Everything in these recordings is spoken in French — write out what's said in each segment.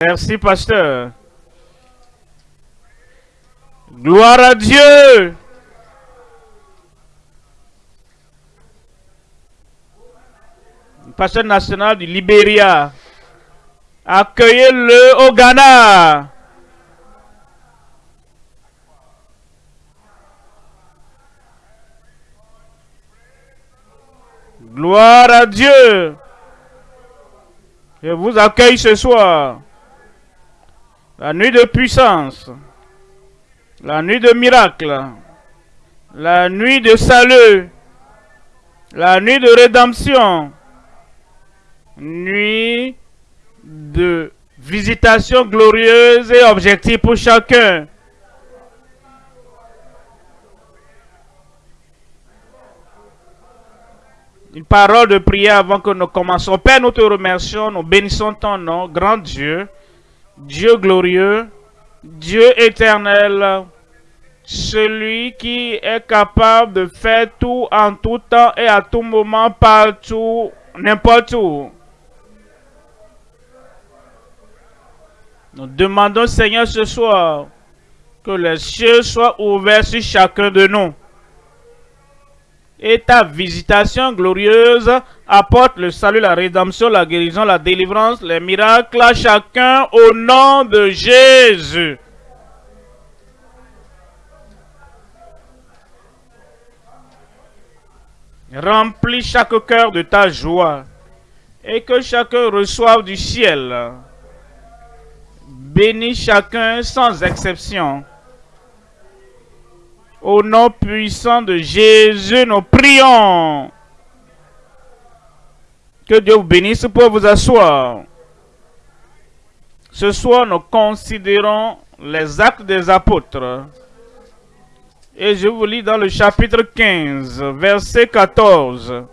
Merci, pasteur. Gloire à Dieu. Pasteur national du Libéria. Accueillez-le au Ghana. Gloire à Dieu. Je vous accueille ce soir. La nuit de puissance. La nuit de miracle. La nuit de salut. La nuit de rédemption. Nuit de visitation glorieuse et objective pour chacun. Une parole de prière avant que nous commençons. Père, nous te remercions, nous bénissons ton nom, grand Dieu, Dieu glorieux, Dieu éternel, celui qui est capable de faire tout en tout temps et à tout moment, partout, n'importe où. Nous demandons, Seigneur, ce soir, que les cieux soient ouverts sur chacun de nous et ta visitation glorieuse apporte le salut, la rédemption, la guérison, la délivrance, les miracles à chacun au nom de Jésus. Remplis chaque cœur de ta joie et que chacun reçoive du ciel. Bénis chacun sans exception. Au nom puissant de Jésus, nous prions. Que Dieu vous bénisse pour vous asseoir. Ce soir, nous considérons les actes des apôtres. Et je vous lis dans le chapitre 15, verset 14.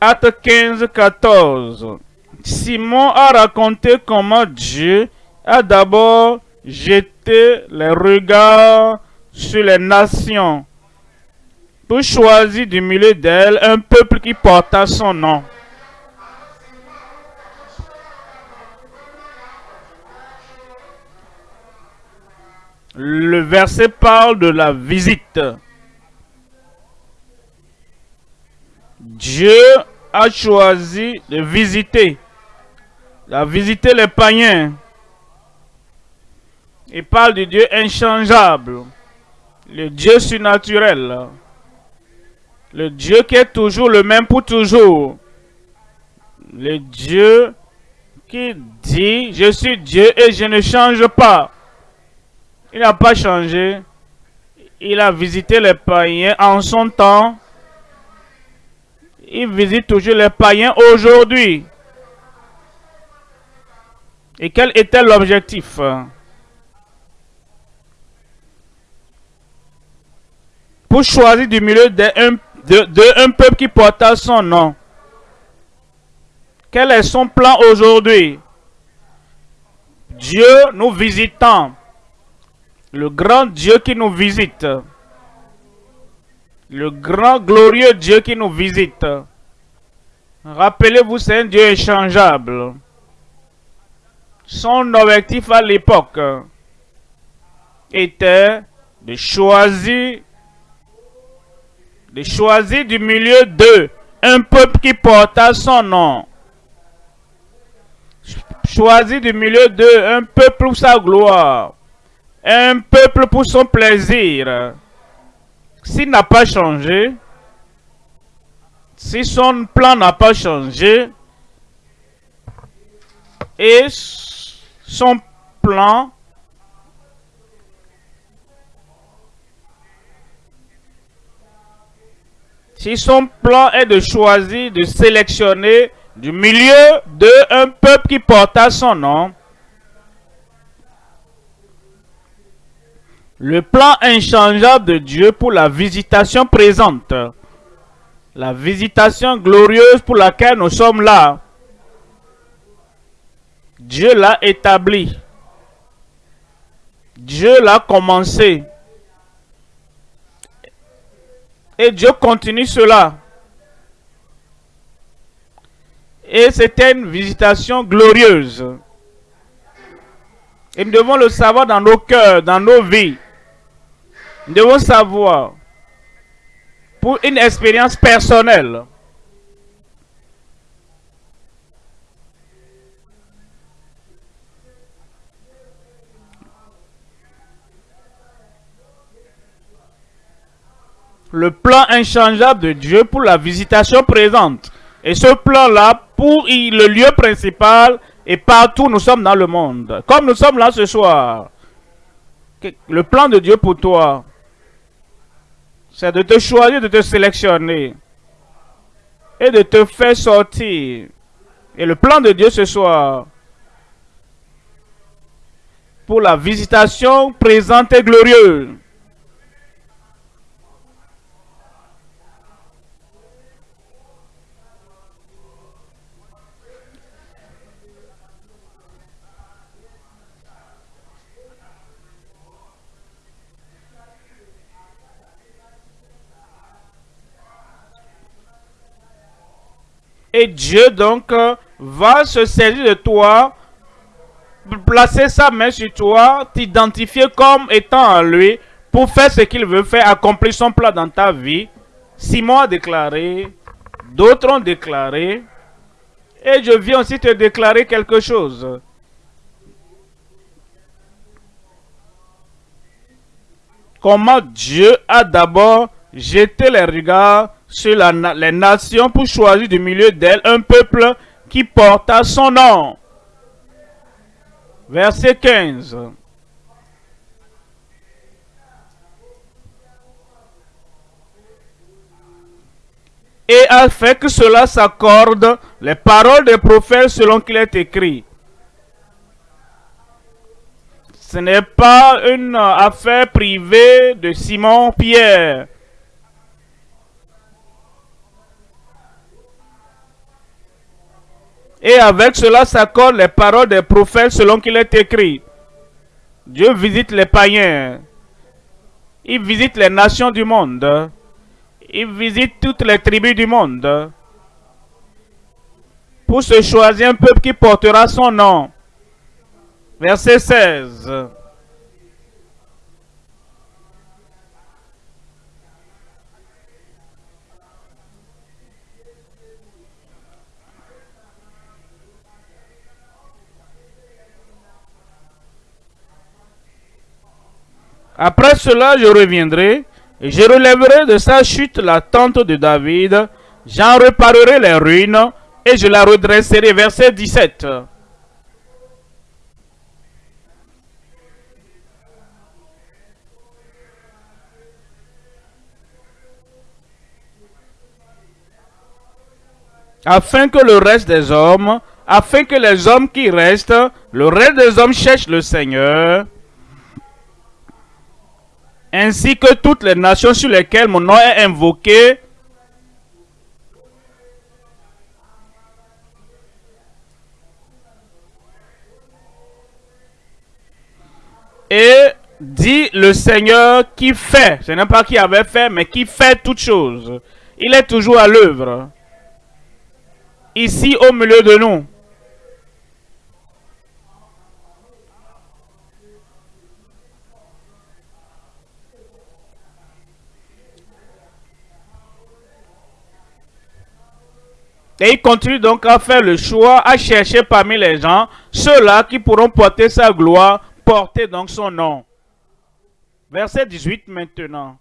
Acte 15, 14. Simon a raconté comment Dieu a d'abord jeté les regards sur les nations pour choisir du milieu d'elles un peuple qui porta son nom. Le verset parle de la visite. Dieu a choisi de visiter a visité les païens. Il parle du Dieu inchangeable, le Dieu surnaturel, le Dieu qui est toujours le même pour toujours, le Dieu qui dit, je suis Dieu et je ne change pas. Il n'a pas changé. Il a visité les païens en son temps. Il visite toujours les païens aujourd'hui. Et quel était l'objectif? Pour choisir du milieu d'un de, un peuple qui porta son nom. Quel est son plan aujourd'hui? Dieu nous visitant. Le grand Dieu qui nous visite. Le grand glorieux Dieu qui nous visite. Rappelez-vous, c'est un Dieu échangeable. Son objectif à l'époque était de choisir de choisir du milieu d'eux un peuple qui porta son nom. Choisir du milieu d'eux un peuple pour sa gloire. Un peuple pour son plaisir. S'il n'a pas changé, si son plan n'a pas changé, et son plan si son plan est de choisir, de sélectionner du milieu de un peuple qui porta son nom, le plan inchangeable de Dieu pour la visitation présente, la visitation glorieuse pour laquelle nous sommes là, Dieu l'a établi. Dieu l'a commencé. Et Dieu continue cela. Et c'était une visitation glorieuse. Et nous devons le savoir dans nos cœurs, dans nos vies. Nous devons savoir pour une expérience personnelle. Le plan inchangeable de Dieu pour la visitation présente. Et ce plan-là, pour le lieu principal et partout nous sommes dans le monde. Comme nous sommes là ce soir. Le plan de Dieu pour toi, c'est de te choisir, de te sélectionner et de te faire sortir. Et le plan de Dieu ce soir, pour la visitation présente et glorieuse. Et Dieu donc va se servir de toi, placer sa main sur toi, t'identifier comme étant à lui pour faire ce qu'il veut faire, accomplir son plan dans ta vie. Simon a déclaré, d'autres ont déclaré, et je viens aussi te déclarer quelque chose. Comment Dieu a d'abord jeté les regards sur les nations pour choisir du milieu d'elles un peuple qui porta son nom. Verset 15. Et a fait que cela s'accorde les paroles des prophètes selon qu'il est écrit. Ce n'est pas une affaire privée de Simon Et avec cela s'accordent les paroles des prophètes selon qu'il est écrit. Dieu visite les païens. Il visite les nations du monde. Il visite toutes les tribus du monde. Pour se choisir un peuple qui portera son nom. Verset 16. Après cela, je reviendrai, et je relèverai de sa chute la tente de David, j'en réparerai les ruines, et je la redresserai. Verset 17. afin que le reste des hommes, afin que les hommes qui restent, le reste des hommes cherchent le Seigneur, ainsi que toutes les nations sur lesquelles mon nom est invoqué, Et dit le Seigneur qui fait, ce n'est pas qui avait fait, mais qui fait toutes choses. Il est toujours à l'œuvre. Ici au milieu de nous. Et il continue donc à faire le choix, à chercher parmi les gens ceux-là qui pourront porter sa gloire, porter donc son nom. Verset 18 maintenant.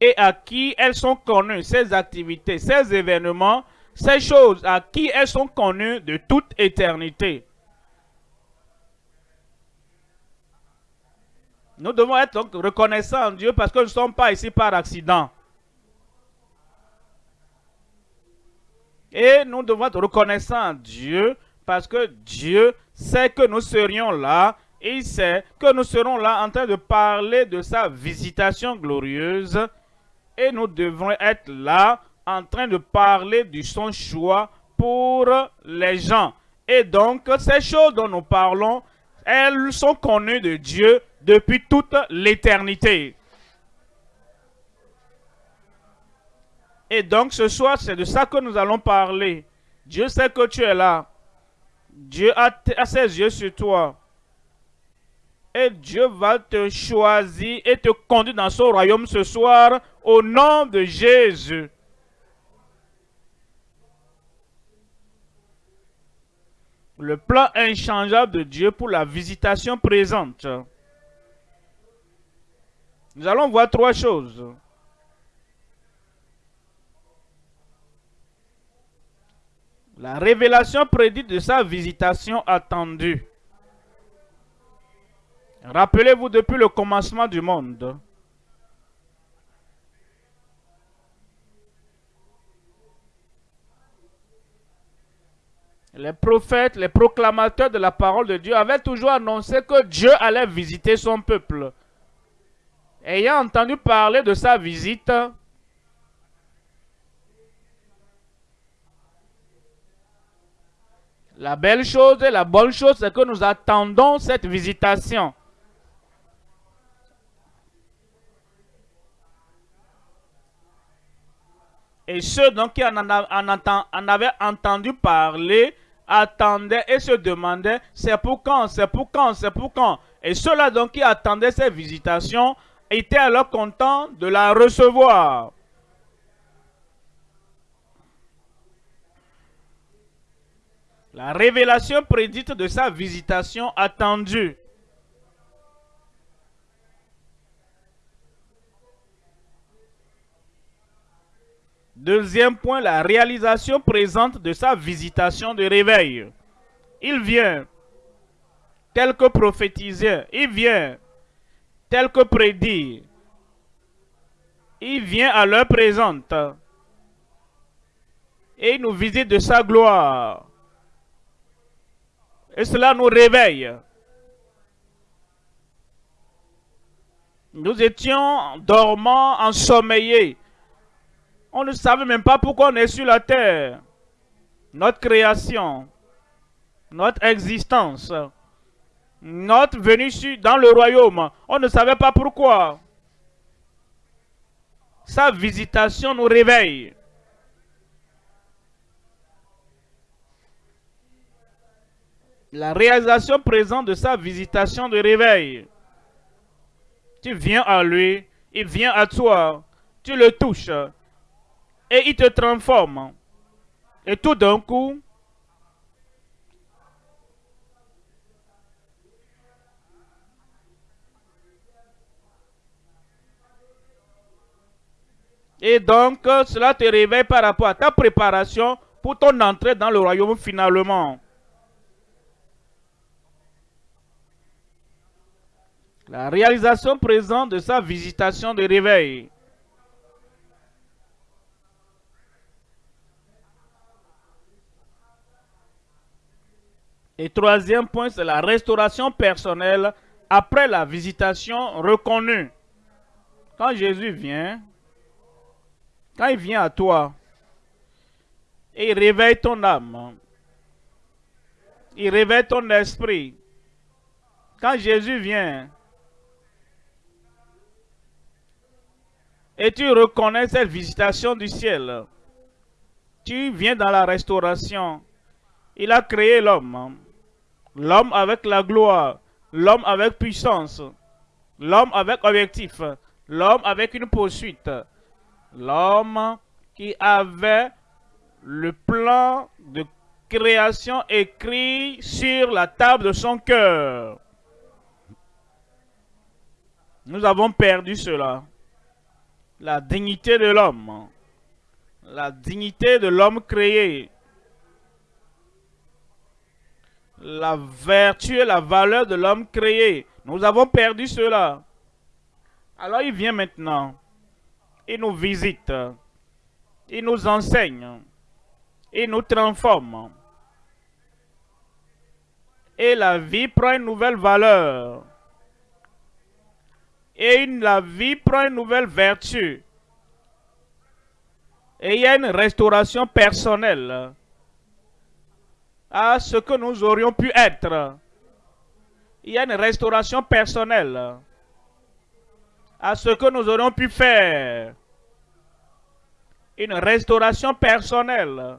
Et à qui elles sont connues, ces activités, ces événements, ces choses à qui elles sont connues de toute éternité. Nous devons être reconnaissants en Dieu parce que nous ne sommes pas ici par accident. Et nous devons être reconnaissants en Dieu parce que Dieu sait que nous serions là il sait que nous serons là en train de parler de sa visitation glorieuse et nous devrons être là en train de parler du son choix pour les gens. Et donc, ces choses dont nous parlons, elles sont connues de Dieu depuis toute l'éternité. Et donc ce soir, c'est de ça que nous allons parler. Dieu sait que tu es là. Dieu a, ses yeux sur toi. Et Dieu va te choisir et te conduire dans son royaume ce soir au nom de Jésus. Le plan inchangeable de Dieu pour la visitation présente. Nous allons voir trois choses. La révélation prédite de sa visitation attendue. Rappelez-vous depuis le commencement du monde. Les prophètes, les proclamateurs de la parole de Dieu avaient toujours annoncé que Dieu allait visiter son peuple. Ayant entendu parler de sa visite, La belle chose et la bonne chose, c'est que nous attendons cette visitation. Et ceux donc qui en, avaient entendu parler attendaient et se demandaient c'est pour quand, c'est pour quand, c'est pour quand. Et ceux-là donc qui attendaient cette visitation étaient alors contents de la recevoir. La révélation prédite de sa visitation attendue. Deuxième point, la réalisation présente de sa visitation de réveil. Il vient tel que prophétisé, il vient tel que prédit, il vient à l'heure présente et il nous visite de sa gloire. Et cela nous réveille. Nous étions dormants, ensommeillés. On ne savait même pas pourquoi on est sur la terre. Notre création, notre existence, notre venue dans le royaume, on ne savait pas pourquoi. Sa visitation nous réveille. la réalisation présente de sa visitation de réveil. Tu viens à lui, il vient à toi, tu le touches et il te transforme. Et tout d'un coup, Et donc, cela te réveille par rapport à ta préparation pour ton entrée dans le royaume finalement. La réalisation présente de sa visitation de réveil. Et troisième point, c'est la restauration personnelle après la visitation reconnue. Quand Jésus vient, quand il vient à toi, et il réveille ton âme, il réveille ton esprit. Quand Jésus vient, Et tu reconnais cette visitation du ciel. Tu viens dans la restauration. Il a créé l'homme. L'homme avec la gloire. L'homme avec puissance. L'homme avec objectif. L'homme avec une poursuite. L'homme qui avait le plan de création écrit sur la table de son cœur. Nous avons perdu cela la dignité de l'homme, la dignité de l'homme créé, la vertu et la valeur de l'homme créé. Nous avons perdu cela. Alors il vient maintenant. Il nous visite. Il nous enseigne. Il nous transforme. Et la vie prend une nouvelle valeur et la vie prend une nouvelle vertu. Et il y a une restauration personnelle. À ce que nous aurions pu être. Il y a une restauration personnelle à ce que nous aurions pu faire. Une restauration personnelle.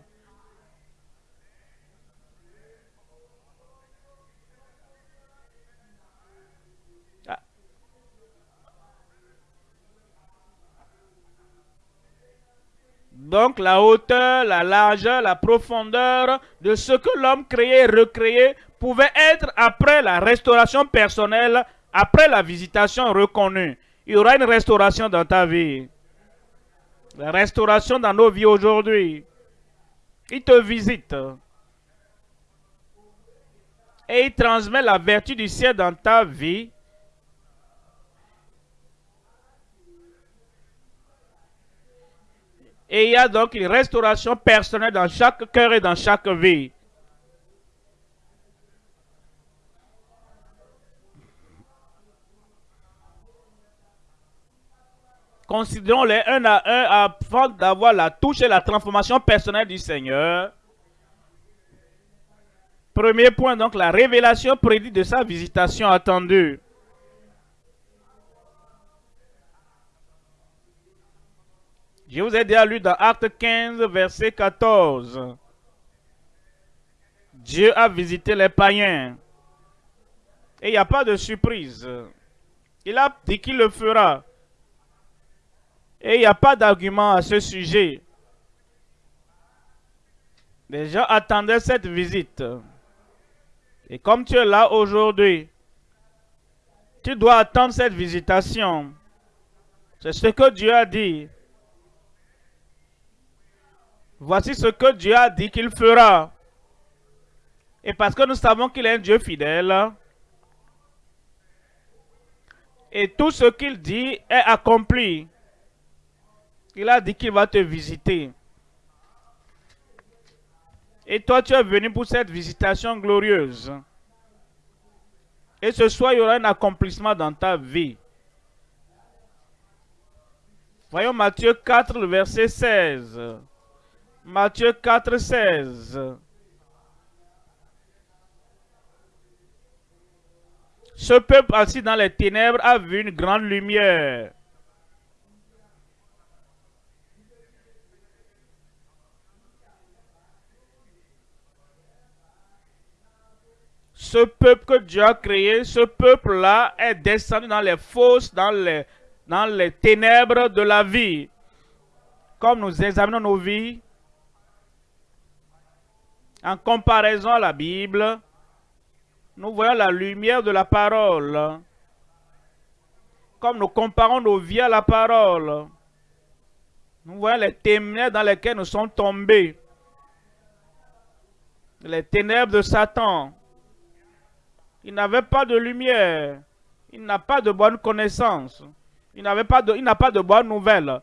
Donc la hauteur, la largeur, la profondeur de ce que l'homme créé et recréé pouvait être après la restauration personnelle, après la visitation reconnue. Il y aura une restauration dans ta vie. La restauration dans nos vies aujourd'hui. Il te visite. Et il transmet la vertu du ciel dans ta vie Et il y a donc une restauration personnelle dans chaque cœur et dans chaque vie. Considérons-les un à un avant d'avoir la touche et la transformation personnelle du Seigneur. Premier point, donc, la révélation prédite de sa visitation attendue. Je vous ai déjà lu dans Acte 15, verset 14. Dieu a visité les païens. Et il n'y a pas de surprise. Il a dit qu'il le fera. Et il n'y a pas d'argument à ce sujet. Les gens attendaient cette visite. Et comme tu es là aujourd'hui, tu dois attendre cette visitation. C'est ce que Dieu a dit. Voici ce que Dieu a dit qu'il fera. Et parce que nous savons qu'il est un Dieu fidèle, et tout ce qu'il dit est accompli. Il a dit qu'il va te visiter. Et toi, tu es venu pour cette visitation glorieuse. Et ce soir, il y aura un accomplissement dans ta vie. Voyons Matthieu 4, verset 16. Matthieu 4, 16. Ce peuple assis dans les ténèbres a vu une grande lumière. Ce peuple que Dieu a créé, ce peuple-là est descendu dans les fosses, dans les, dans les ténèbres de la vie. Comme nous examinons nos vies, en comparaison à la Bible, nous voyons la lumière de la parole. Comme nous comparons nos vies à la parole, nous voyons les ténèbres dans lesquelles nous sommes tombés. Les ténèbres de Satan. Il n'avait pas de lumière. Il n'a pas de bonne connaissance. Il n'a pas pas de bonnes nouvelles.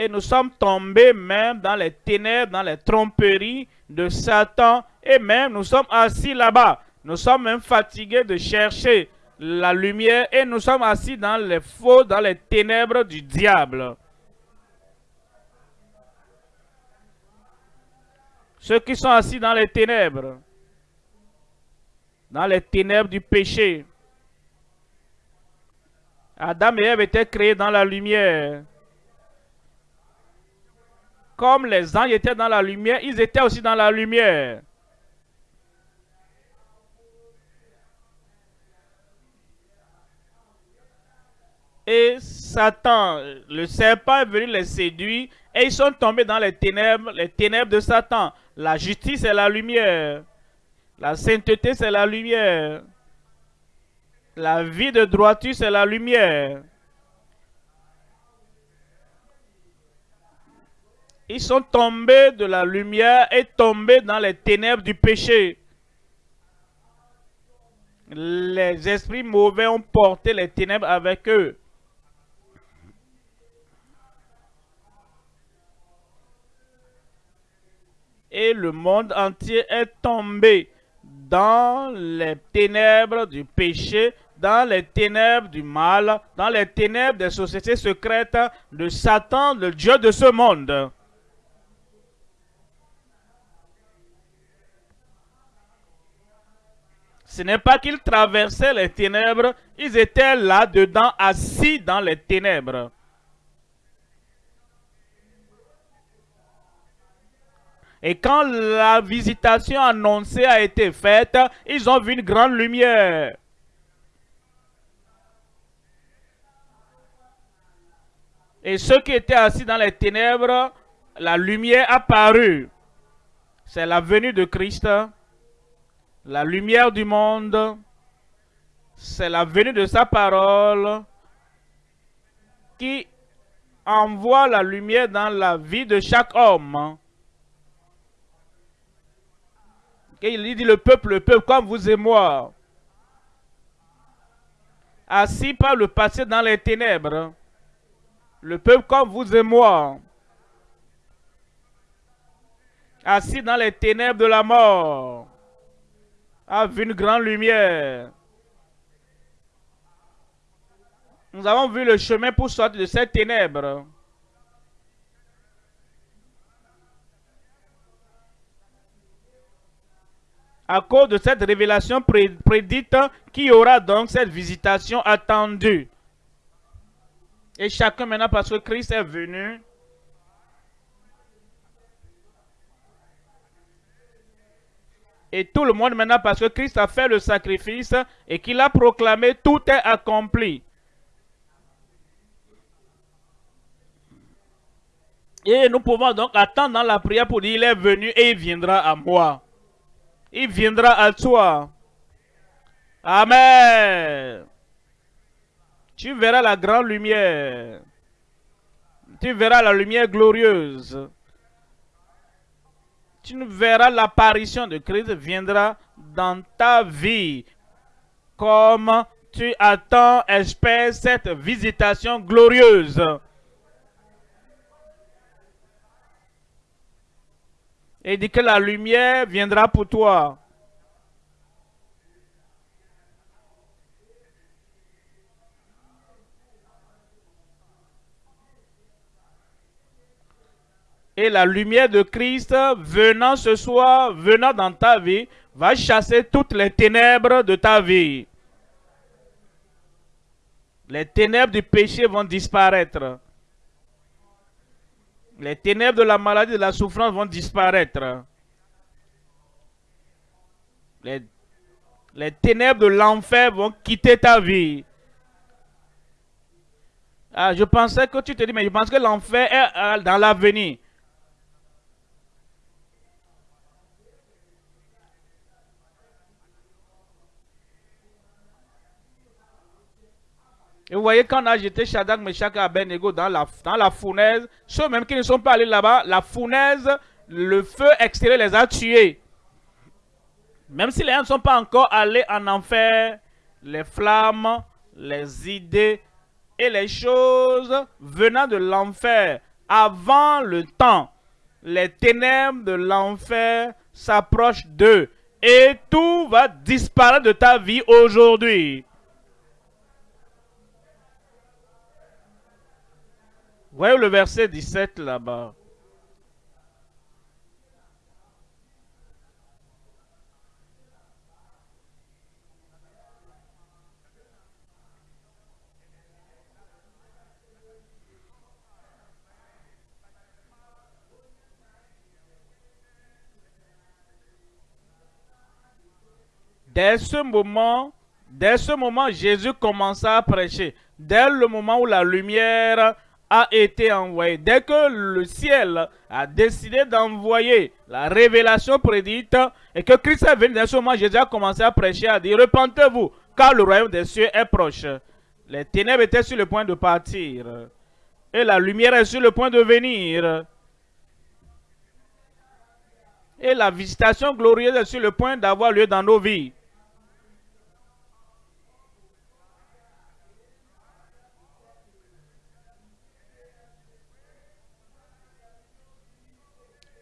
Et nous sommes tombés même dans les ténèbres, dans les tromperies de Satan, et même nous sommes assis là-bas. Nous sommes même fatigués de chercher la lumière et nous sommes assis dans les faux, dans les ténèbres du diable. Ceux qui sont assis dans les ténèbres, dans les ténèbres du péché. Adam et Ève étaient créés dans la lumière comme les anges étaient dans la lumière, ils étaient aussi dans la lumière. Et Satan, le serpent est venu les séduire et ils sont tombés dans les ténèbres, les ténèbres de Satan. La justice est la lumière. La sainteté c'est la lumière. La vie de droiture c'est la lumière. Ils sont tombés de la lumière et tombés dans les ténèbres du péché. Les esprits mauvais ont porté les ténèbres avec eux. Et le monde entier est tombé dans les ténèbres du péché, dans les ténèbres du mal, dans les ténèbres des sociétés secrètes de Satan, le Dieu de ce monde. Ce n'est pas qu'ils traversaient les ténèbres, ils étaient là-dedans, assis dans les ténèbres. Et quand la visitation annoncée a été faite, ils ont vu une grande lumière. Et ceux qui étaient assis dans les ténèbres, la lumière apparut. C'est la venue de Christ, la lumière du monde. C'est la venue de sa parole qui envoie la lumière dans la vie de chaque homme. il dit le peuple, le peuple comme vous et moi, assis par le passé dans les ténèbres, le peuple comme vous et moi, assis dans les ténèbres de la mort, a vu une grande lumière. Nous avons vu le chemin pour sortir de ces ténèbres. à cause de cette révélation prédite qui aura donc cette visitation attendue? Et chacun maintenant, parce que Christ est venu, Et tout le monde maintenant, parce que Christ a fait le sacrifice et qu'il a proclamé, tout est accompli. Et nous pouvons donc attendre dans la prière pour dire, il est venu et il viendra à moi il viendra à toi. Amen. Tu verras la grande lumière. Tu verras la lumière glorieuse. Tu verras l'apparition de Christ viendra dans ta vie. Comme tu attends, espères cette visitation glorieuse. et dit que la lumière viendra pour toi. Et la lumière de Christ venant ce soir, venant dans ta vie, va chasser toutes les ténèbres de ta vie. Les ténèbres du péché vont disparaître. Les ténèbres de la maladie, de la souffrance vont disparaître. Les, ténèbres de l'enfer vont quitter ta vie. Ah, je pensais que tu te dis, mais je pense que l'enfer est euh, dans l'avenir. Et vous voyez, quand on a jeté Shadak, Meshach et Abednego dans la, dans la fournaise, ceux même qui ne sont pas allés là-bas, la fournaise, le feu extérieur les a tués. Même si les gens ne sont pas encore allés en enfer, les flammes, les idées et les choses venant de l'enfer avant le temps, les ténèbres de l'enfer s'approchent d'eux. Et tout va disparaître de ta vie aujourd'hui. Voyez le verset 17 là-bas. Dès ce moment, dès ce moment, Jésus commença à prêcher. Dès le moment où la lumière a été envoyé. Dès que le ciel a décidé d'envoyer la révélation prédite et que Christ est venu moment, Jésus a commencé à prêcher, à dire, repentez-vous, car le royaume des cieux est proche. Les ténèbres étaient sur le point de partir et la lumière est sur le point de venir. Et la visitation glorieuse est sur le point d'avoir lieu dans nos vies.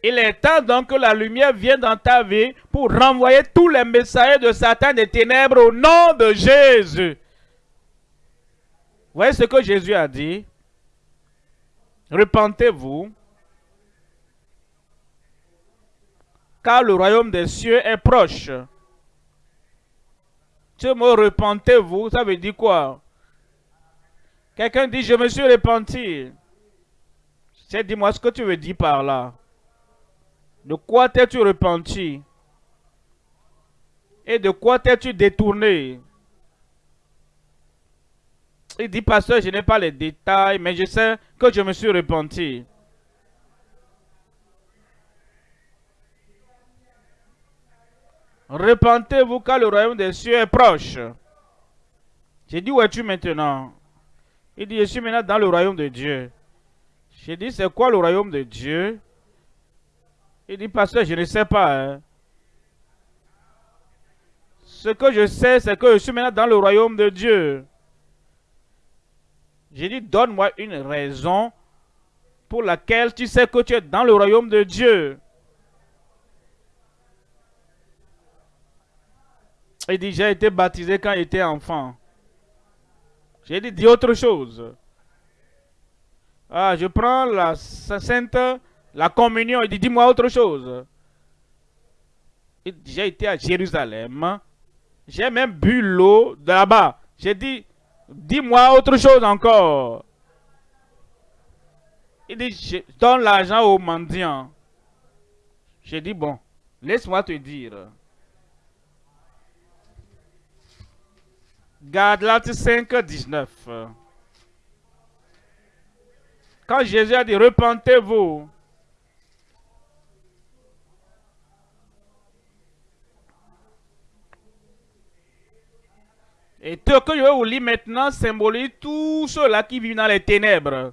Il est temps donc que la lumière vienne dans ta vie pour renvoyer tous les messagers de Satan des ténèbres au nom de Jésus. Voyez ce que Jésus a dit. Repentez-vous, car le royaume des cieux est proche. Ce mot repentez-vous, ça veut dire quoi? Quelqu'un dit, je me suis repenti. Dis-moi ce que tu veux dire par là. De quoi t'es-tu repenti? Et de quoi t'es-tu détourné? Il dit, pasteur, je n'ai pas les détails, mais je sais que je me suis repenti. Repentez-vous car le royaume des cieux est proche. J'ai dit, où es-tu maintenant? Il dit, je suis maintenant dans le royaume de Dieu. J'ai dit, c'est quoi le royaume de Dieu? Il dit, pasteur, je ne sais pas. Hein. Ce que je sais, c'est que je suis maintenant dans le royaume de Dieu. J'ai dit, donne-moi une raison pour laquelle tu sais que tu es dans le royaume de Dieu. Il dit, j'ai été baptisé quand j'étais enfant. J'ai dit, dis autre chose. Ah, je prends la sainte, la communion. Il dit, dis-moi autre chose. J'ai été à Jérusalem. J'ai même bu l'eau de là-bas. J'ai dit, dis-moi autre chose encore. Il dit, je donne l'argent aux mendiants. J'ai dit, bon, laisse-moi te dire. Galates 5, 19. Quand Jésus a dit, repentez-vous. Et ce que je vais vous lire maintenant symbolise tous ceux-là qui vivent dans les ténèbres.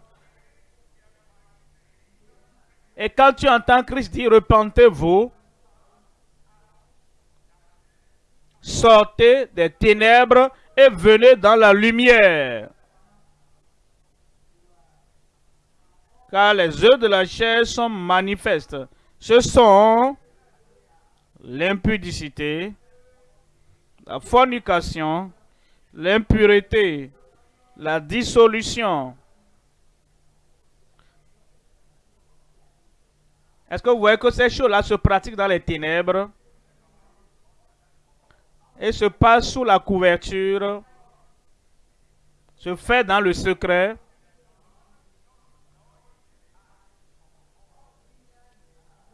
Et quand tu entends Christ dire repentez-vous, sortez des ténèbres et venez dans la lumière. Car les œuvres de la chair sont manifestes. Ce sont l'impudicité, la fornication, l'impureté, la dissolution. Est-ce que vous voyez que ces choses-là se pratiquent dans les ténèbres? et se passe sous la couverture, se fait dans le secret?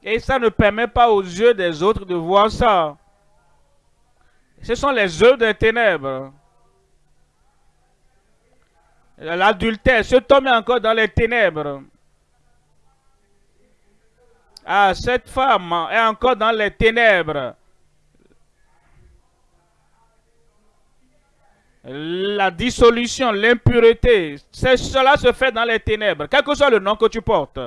Et ça ne permet pas aux yeux des autres de voir ça. Ce sont les œuvres des ténèbres. L'adultère, ce homme est encore dans les ténèbres. Ah, cette femme est encore dans les ténèbres. la dissolution, l'impureté, cela se fait dans les ténèbres, quel que soit le nom que tu portes,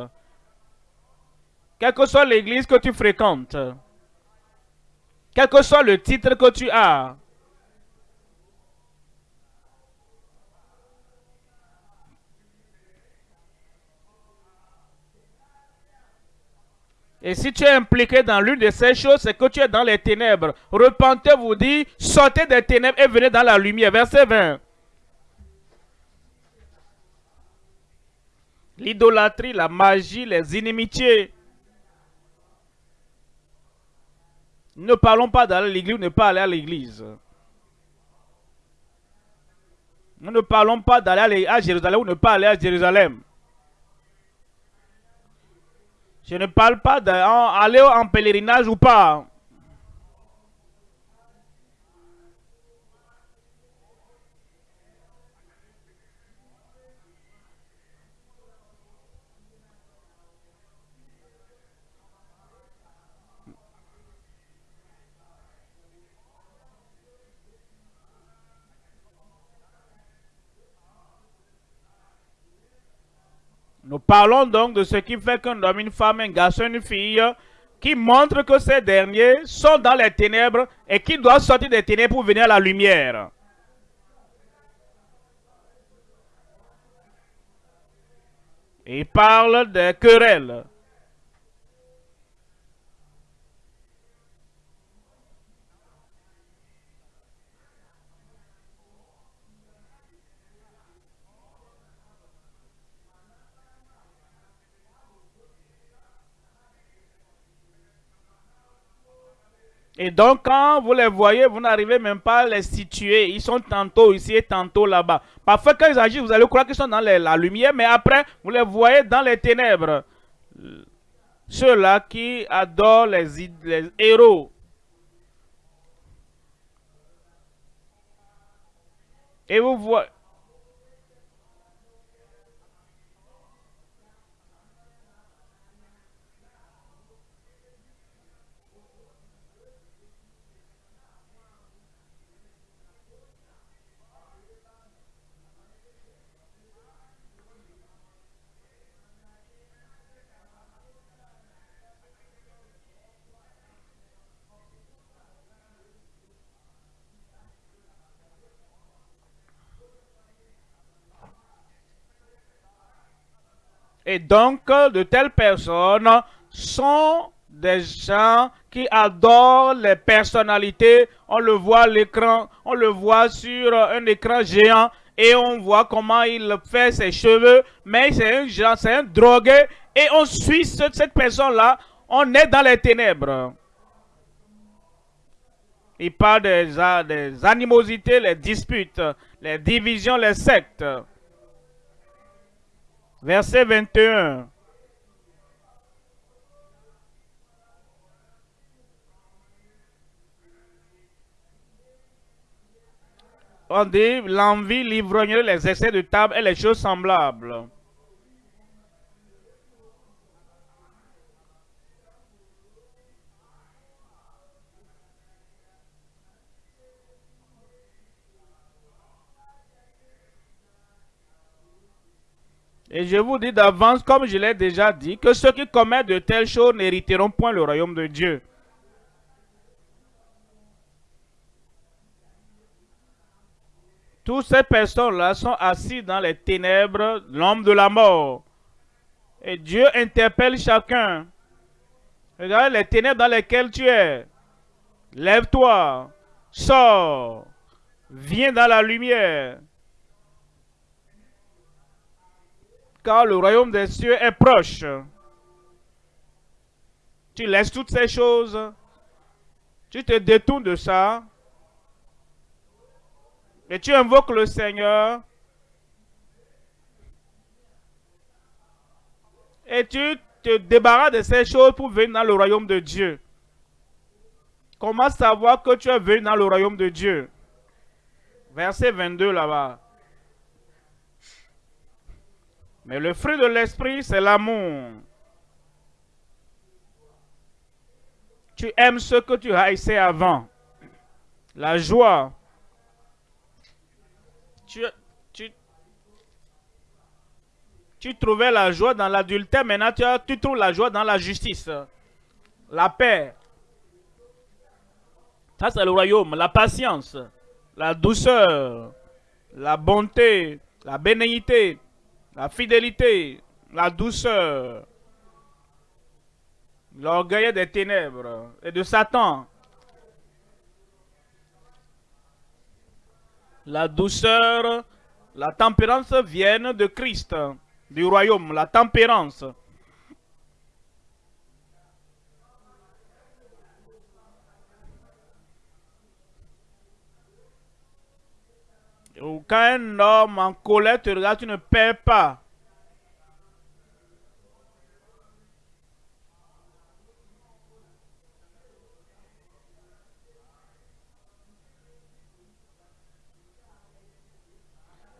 quelle que soit l'église que tu fréquentes, quel que soit le titre que tu as. Et si tu es impliqué dans l'une de ces choses, c'est que tu es dans les ténèbres. Repentez-vous, dit, sortez des ténèbres et venez dans la lumière. Verset 20. L'idolâtrie, la magie, les inimitiés. Ne parlons pas d'aller à l'église ou ne pas aller à l'église. Nous ne parlons pas d'aller à Jérusalem ou ne pas aller à Jérusalem. Je ne parle pas d'aller en pèlerinage ou pas. Nous parlons donc de ce qui fait qu'un homme, une femme, un garçon, une fille, qui montre que ces derniers sont dans les ténèbres et qui doivent sortir des ténèbres pour venir à la lumière. Il parle des querelles. Et donc, quand vous les voyez, vous n'arrivez même pas à les situer. Ils sont tantôt ici et tantôt là-bas. Parfois, quand ils agissent, vous allez croire qu'ils sont dans la lumière, mais après, vous les voyez dans les ténèbres. Ceux-là qui adorent les, les héros. Et vous voyez... Et donc, de telles personnes sont des gens qui adorent les personnalités. On le voit à l'écran, on le voit sur un écran géant et on voit comment il fait ses cheveux. Mais c'est un genre, c'est un drogué et on suit cette personne-là. On est dans les ténèbres. Il parle des, des animosités, les disputes, les divisions, les sectes. Verset 21. On dit l'envie, l'ivrognerie, les essais de table et les choses semblables. Et je vous dis d'avance, comme je l'ai déjà dit, que ceux qui commettent de telles choses n'hériteront point le royaume de Dieu. Toutes ces personnes-là sont assises dans les ténèbres, l'homme de la mort. Et Dieu interpelle chacun. Regarde les ténèbres dans lesquelles tu es. Lève-toi, sors, viens dans la lumière. Car le royaume des cieux est proche. Tu laisses toutes ces choses, tu te détournes de ça, et tu invoques le Seigneur, et tu te débarrasses de ces choses pour venir dans le royaume de Dieu. Comment savoir que tu es venu dans le royaume de Dieu? Verset 22 là-bas. Mais le fruit de l'esprit, c'est l'amour. Tu aimes ce que tu haïssais avant. La joie. Tu, trouvais la joie dans l'adultère, maintenant tu, tu trouves la joie dans la justice. La paix. Ça, c'est le royaume. La patience, la douceur, la bonté, la bénéité, la fidélité, la douceur, l'orgueil des ténèbres et de Satan. La douceur, la tempérance viennent de Christ, du royaume, la tempérance. Quand un homme en colère te regarde, tu ne perds pas.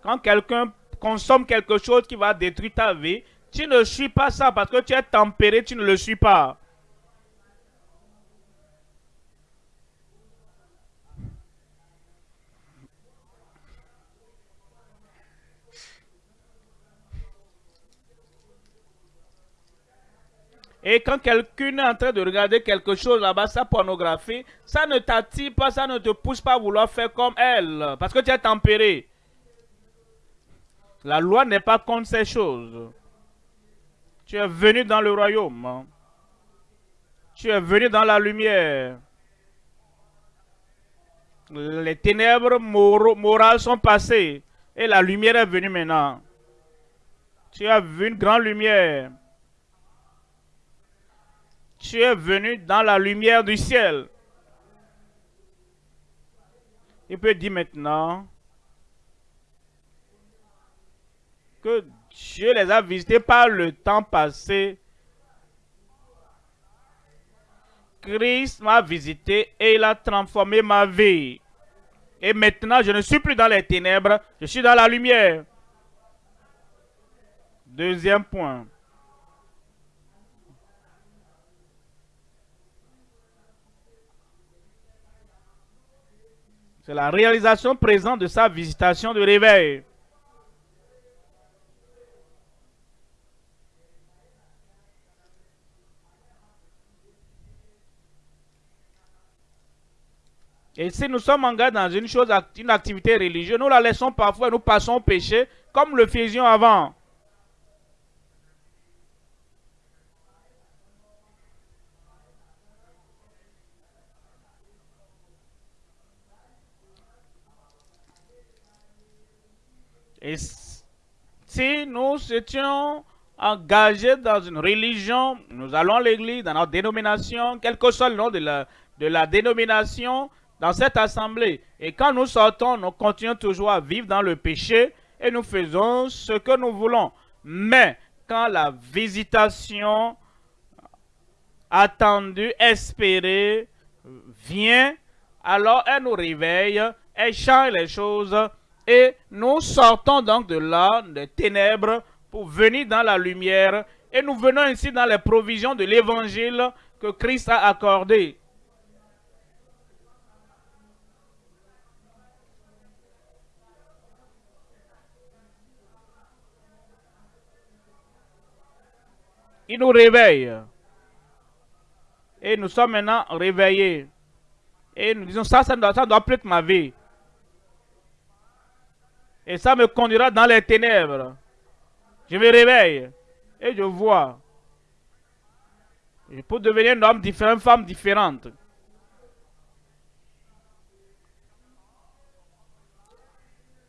Quand quelqu'un consomme quelque chose qui va détruire ta vie, tu ne suis pas ça parce que tu es tempéré, tu ne le suis pas. Et quand quelqu'un est en train de regarder quelque chose là-bas, sa pornographie, ça ne t'attire pas, ça ne te pousse pas à vouloir faire comme elle. Parce que tu es tempéré. La loi n'est pas contre ces choses. Tu es venu dans le royaume. Tu es venu dans la lumière. Les ténèbres morales sont passées et la lumière est venue maintenant. Tu as vu une grande lumière tu es venu dans la lumière du ciel. il peut dire maintenant que Dieu les a visités par le temps passé. Christ m'a visité et il a transformé ma vie. Et maintenant, je ne suis plus dans les ténèbres, je suis dans la lumière. Deuxième point. C'est la réalisation présente de sa visitation de réveil. Et si nous sommes engagés dans une chose, une activité religieuse, nous la laissons parfois, nous passons au péché, comme le faisions avant. Et si nous étions engagés dans une religion, nous allons à l'église, dans notre dénomination, quel que soit le nom de la, de la dénomination, dans cette assemblée. Et quand nous sortons, nous continuons toujours à vivre dans le péché et nous faisons ce que nous voulons. Mais quand la visitation attendue, espérée, vient, alors elle nous réveille, elle change les choses et nous sortons donc de là, des ténèbres, pour venir dans la lumière. Et nous venons ainsi dans les provisions de l'évangile que Christ a accordé. Il nous réveille. Et nous sommes maintenant réveillés. Et nous disons, ça, ça doit, ça doit plus être ma vie. Et ça me conduira dans les ténèbres. Je me réveille. Et je vois. Je peux devenir un homme différent, une femme différente.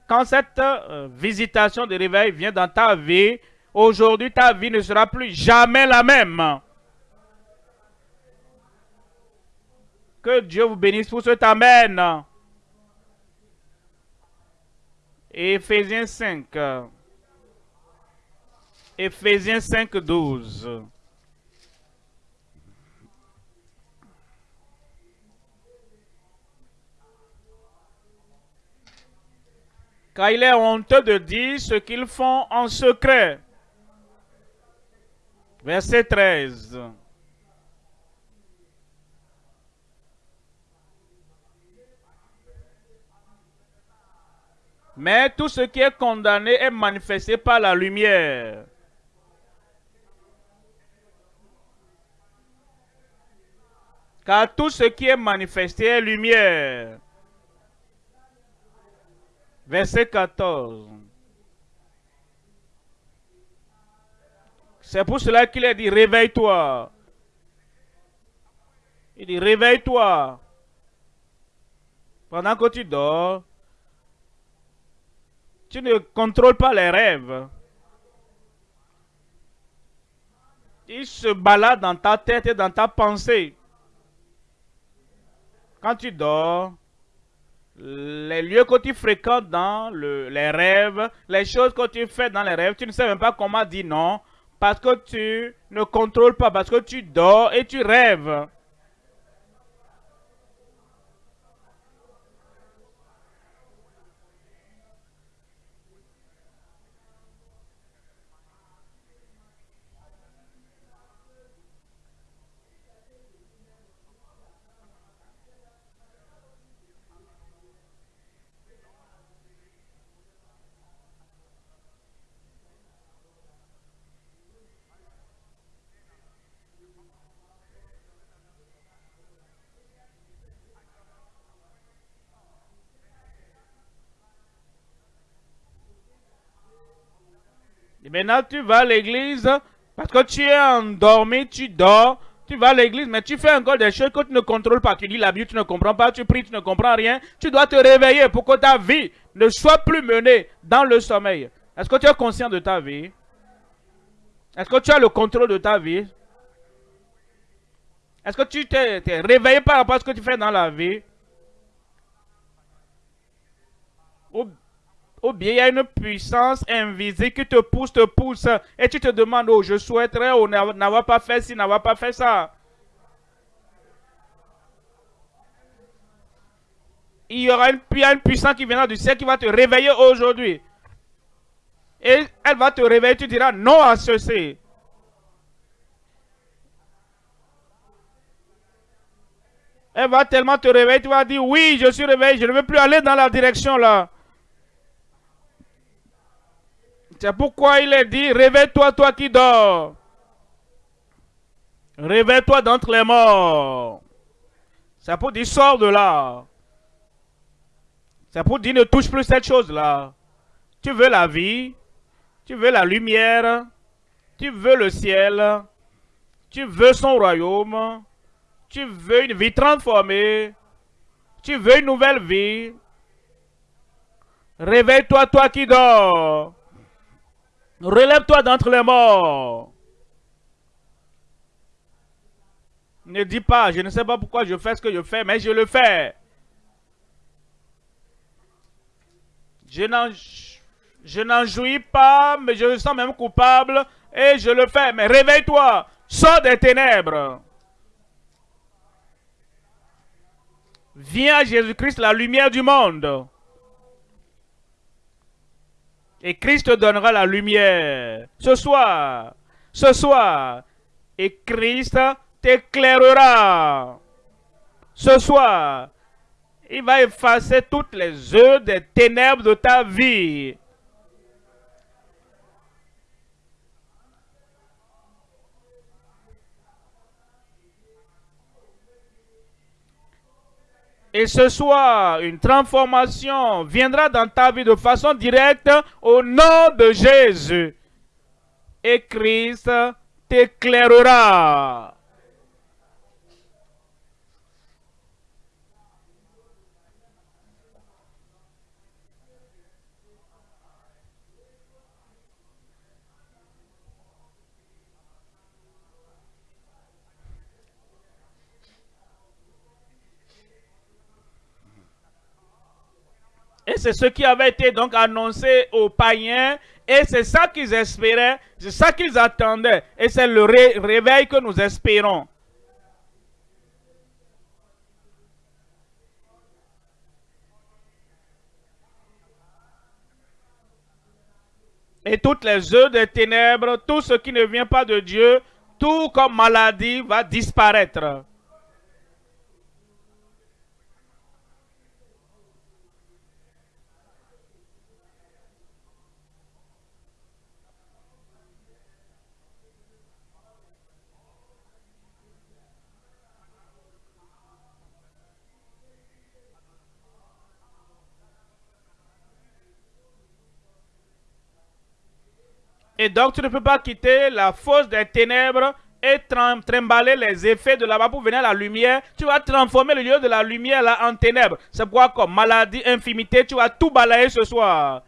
Quand cette euh, visitation de réveil vient dans ta vie, Aujourd'hui, ta vie ne sera plus jamais la même. Que Dieu vous bénisse pour cet Amen. Éphésiens 5. Éphésiens 5, 12. Car il est honteux de dire ce qu'ils font en secret. Verset 13. Mais tout ce qui est condamné est manifesté par la lumière. Car tout ce qui est manifesté est lumière. Verset 14. C'est pour cela qu'il a dit, réveille-toi. Il dit, réveille-toi. Pendant que tu dors, tu ne contrôles pas les rêves. Ils se baladent dans ta tête et dans ta pensée. Quand tu dors, les lieux que tu fréquentes dans les rêves, les choses que tu fais dans les rêves, tu ne sais même pas comment dire non parce que tu ne contrôles pas, parce que tu dors et tu rêves. Maintenant, tu vas à l'église parce que tu es endormi, tu dors. Tu vas à l'église, mais tu fais encore des choses que tu ne contrôles pas. Tu lis la Bible, tu ne comprends pas. Tu pries, tu ne comprends rien. Tu dois te réveiller pour que ta vie ne soit plus menée dans le sommeil. Est-ce que tu es conscient de ta vie? Est-ce que tu as le contrôle de ta vie? Est-ce que tu t'es réveillé par rapport à ce que tu fais dans la vie? Bien il y a une puissance invisible qui te pousse, te pousse, et tu te demandes, oh, je souhaiterais oh, n'avoir pas fait ci, n'avoir pas fait ça. Il y aura une, une puissance qui viendra du ciel qui va te réveiller aujourd'hui. Et elle va te réveiller, tu diras non à ceci. Elle va tellement te réveiller, tu vas dire, oui, je suis réveillé, je ne veux plus aller dans la direction là. C'est pourquoi il est dit, réveille-toi, toi qui dors. Réveille-toi d'entre les morts. C'est pour dire, sors de là. C'est pour dire, ne touche plus cette chose-là. Tu veux la vie, tu veux la lumière, tu veux le ciel, tu veux son royaume, tu veux une vie transformée. Tu veux une nouvelle vie. Réveille-toi, toi qui dors. Relève-toi d'entre les morts. Ne dis pas, je ne sais pas pourquoi je fais ce que je fais, mais je le fais. Je n'en jouis pas, mais je me sens même coupable et je le fais. Mais réveille-toi, sors des ténèbres. Viens Jésus-Christ, la lumière du monde. Et Christ te donnera la lumière. Ce soir, ce soir. Et Christ t'éclairera. Ce soir, il va effacer toutes les œuvres des ténèbres de ta vie. Et ce soir, une transformation viendra dans ta vie de façon directe au nom de Jésus. Et Christ t'éclairera. Et c'est ce qui avait été donc annoncé aux païens. Et c'est ça qu'ils espéraient, c'est ça qu'ils attendaient. Et c'est le réveil que nous espérons. Et toutes les œuvres des ténèbres, tout ce qui ne vient pas de Dieu, tout comme maladie va disparaître. Et donc, tu ne peux pas quitter la fosse des ténèbres et trimballer les effets de là-bas pour venir à la lumière. Tu vas transformer le lieu de la lumière là en ténèbres. C'est quoi comme maladie, infimité, tu vas tout balayer ce soir.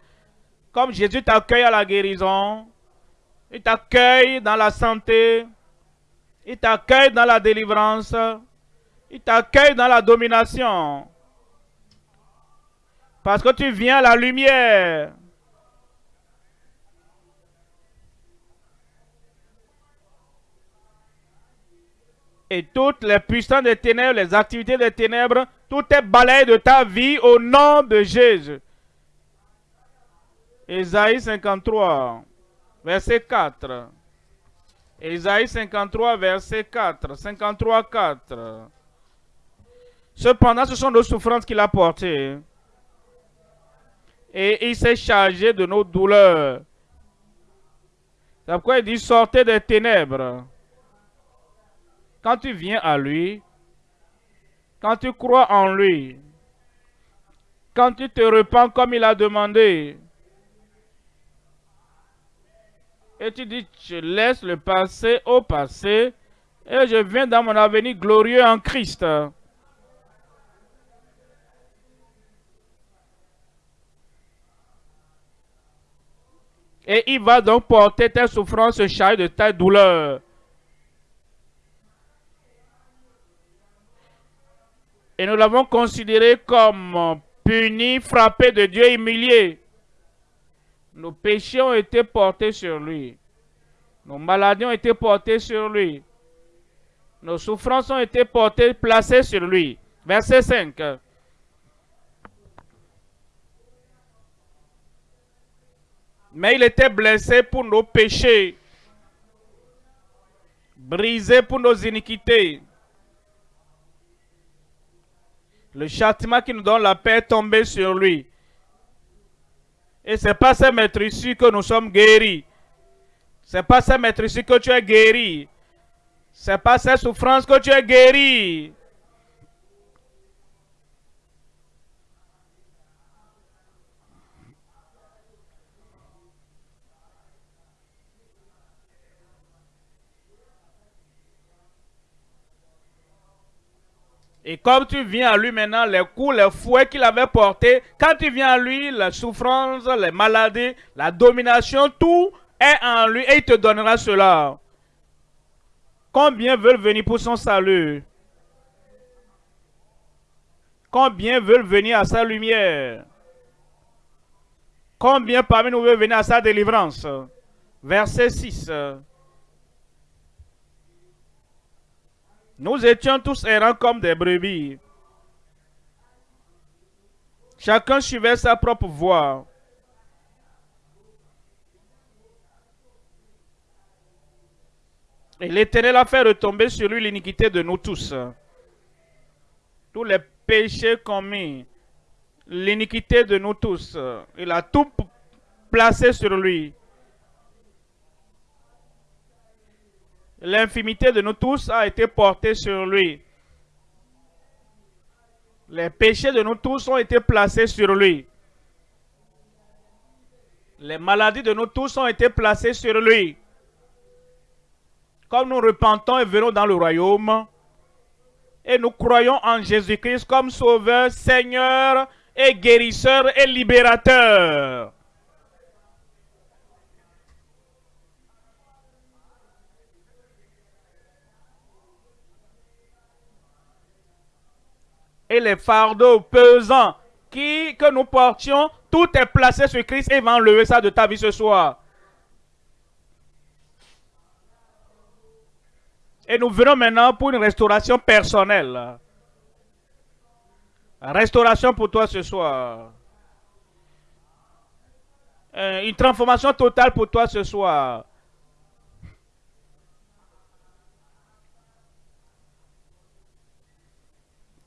Comme Jésus t'accueille à la guérison, il t'accueille dans la santé, il t'accueille dans la délivrance, il t'accueille dans la domination. Parce que tu viens à la lumière. Et toutes les puissances des ténèbres, les activités des ténèbres, tout est balayé de ta vie au nom de Jésus. Ésaïe 53, verset 4. Ésaïe 53, verset 4. 53, 4. Cependant, ce sont nos souffrances qu'il a portées. Et il s'est chargé de nos douleurs. C'est pourquoi il dit sortez des ténèbres quand tu viens à lui, quand tu crois en lui, quand tu te repens comme il a demandé, et tu dis, je laisse le passé au passé, et je viens dans mon avenir glorieux en Christ. Et il va donc porter tes souffrances, charge de ta douleur. Et nous l'avons considéré comme puni, frappé de Dieu, humilié. Nos péchés ont été portés sur lui. Nos maladies ont été portées sur lui. Nos souffrances ont été portées, placées sur lui. Verset 5. Mais il était blessé pour nos péchés, brisé pour nos iniquités. Le châtiment qui nous donne la paix est tombé sur lui. Et c'est pas ce maître ici que nous sommes guéris. C'est pas ce maître ici que tu es guéri. C'est pas cette souffrance que tu es guéri. Et comme tu viens à lui maintenant, les coups, les fouets qu'il avait portés, quand tu viens à lui, la souffrance, les maladies, la domination, tout est en lui et il te donnera cela. Combien veulent venir pour son salut? Combien veulent venir à sa lumière? Combien parmi nous veulent venir à sa délivrance? Verset 6. Nous étions tous errants comme des brebis. Chacun suivait sa propre voie. Et l'Éternel a fait retomber sur lui l'iniquité de nous tous. Tous les péchés commis, l'iniquité de nous tous. Il a tout placé sur lui. L'infimité de nous tous a été portée sur lui. Les péchés de nous tous ont été placés sur lui. Les maladies de nous tous ont été placées sur lui. Comme nous repentons et venons dans le royaume, et nous croyons en Jésus-Christ comme Sauveur, Seigneur et guérisseur et libérateur. Et les fardeaux pesants que nous portions, tout est placé sur Christ et va enlever ça de ta vie ce soir. Et nous venons maintenant pour une restauration personnelle. Restauration pour toi ce soir. Euh, une transformation totale pour toi ce soir.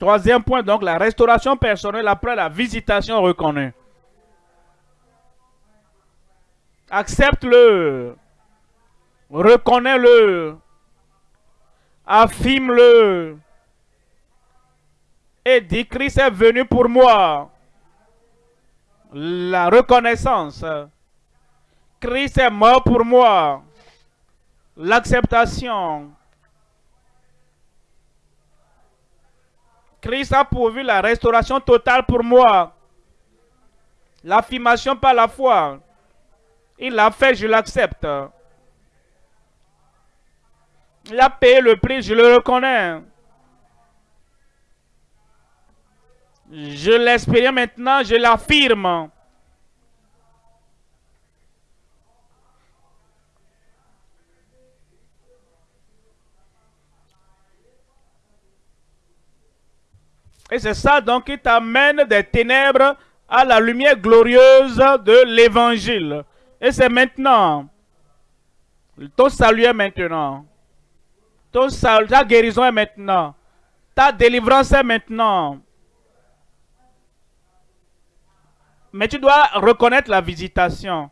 Troisième point, donc, la restauration personnelle après la visitation reconnue. Accepte-le. Reconnais-le. Affirme-le. Et dis, Christ est venu pour moi. La reconnaissance. Christ est mort pour moi. L'acceptation. Christ a pourvu la restauration totale pour moi. L'affirmation par la foi. Il l'a fait, je l'accepte. Il a payé le prix, je le reconnais. Je l'espère maintenant, je l'affirme. Et c'est ça donc qui t'amène des ténèbres à la lumière glorieuse de l'évangile. Et c'est maintenant. Ton salut est maintenant. Ta guérison est maintenant. Ta délivrance est maintenant. Mais tu dois reconnaître la visitation.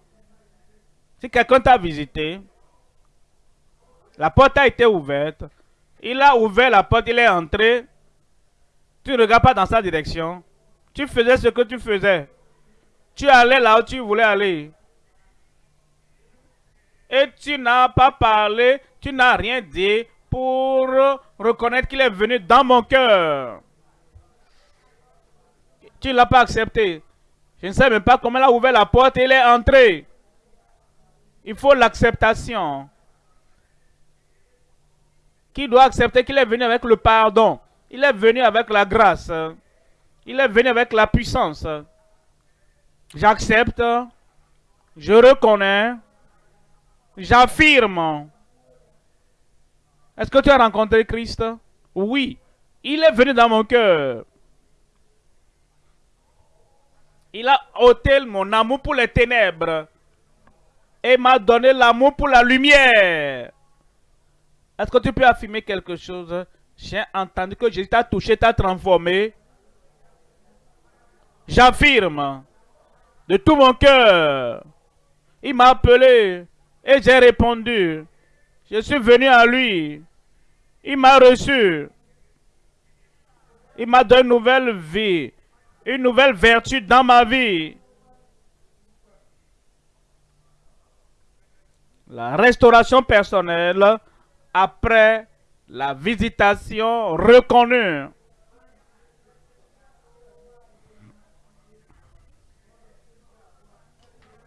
Si quelqu'un t'a visité, la porte a été ouverte, il a ouvert la porte, il est entré, tu ne regardes pas dans sa direction. Tu faisais ce que tu faisais. Tu allais là où tu voulais aller. Et tu n'as pas parlé, tu n'as rien dit pour reconnaître qu'il est venu dans mon cœur. Tu ne l'as pas accepté. Je ne sais même pas comment il a ouvert la porte et il est entré. Il faut l'acceptation. Qui doit accepter qu'il est venu avec le pardon? Il est venu avec la grâce. Il est venu avec la puissance. J'accepte. Je reconnais. J'affirme. Est-ce que tu as rencontré Christ? Oui. Il est venu dans mon cœur. Il a ôté mon amour pour les ténèbres et m'a donné l'amour pour la lumière. Est-ce que tu peux affirmer quelque chose? J'ai entendu que Jésus t'a touché, t'a transformé. J'affirme de tout mon cœur. Il m'a appelé et j'ai répondu. Je suis venu à lui. Il m'a reçu. Il m'a donné une nouvelle vie, une nouvelle vertu dans ma vie. La restauration personnelle après la visitation reconnue.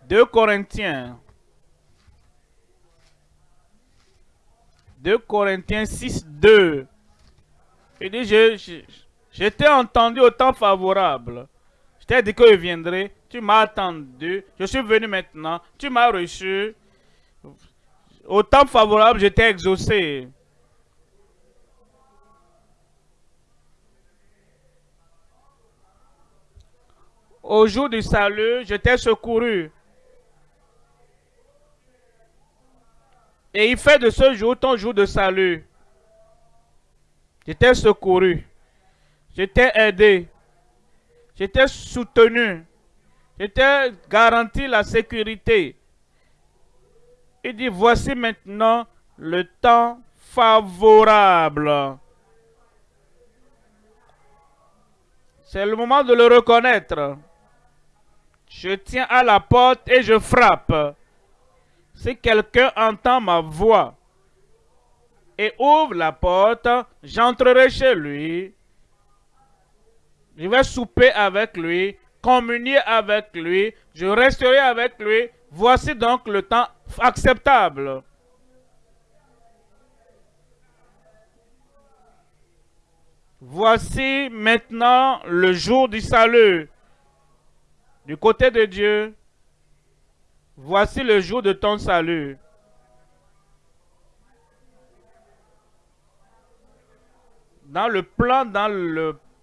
Deux Corinthiens. 2 Corinthiens 6, 2. Il dit, je, je t'ai entendu au temps favorable. Je t'ai dit que je viendrai. Tu m'as attendu. Je suis venu maintenant. Tu m'as reçu. Au temps favorable, je t'ai exaucé. Au jour du salut, je t'ai secouru. Et il fait de ce jour ton jour de salut. Je t'ai secouru. Je t'ai aidé. Je soutenu. Je t'ai garanti la sécurité. Il dit, voici maintenant le temps favorable. C'est le moment de le reconnaître. Je tiens à la porte et je frappe. Si quelqu'un entend ma voix et ouvre la porte, j'entrerai chez lui. Je vais souper avec lui, communier avec lui, je resterai avec lui. Voici donc le temps acceptable. Voici maintenant le jour du salut. Du côté de Dieu, Voici le jour de ton salut. Dans le plan, dans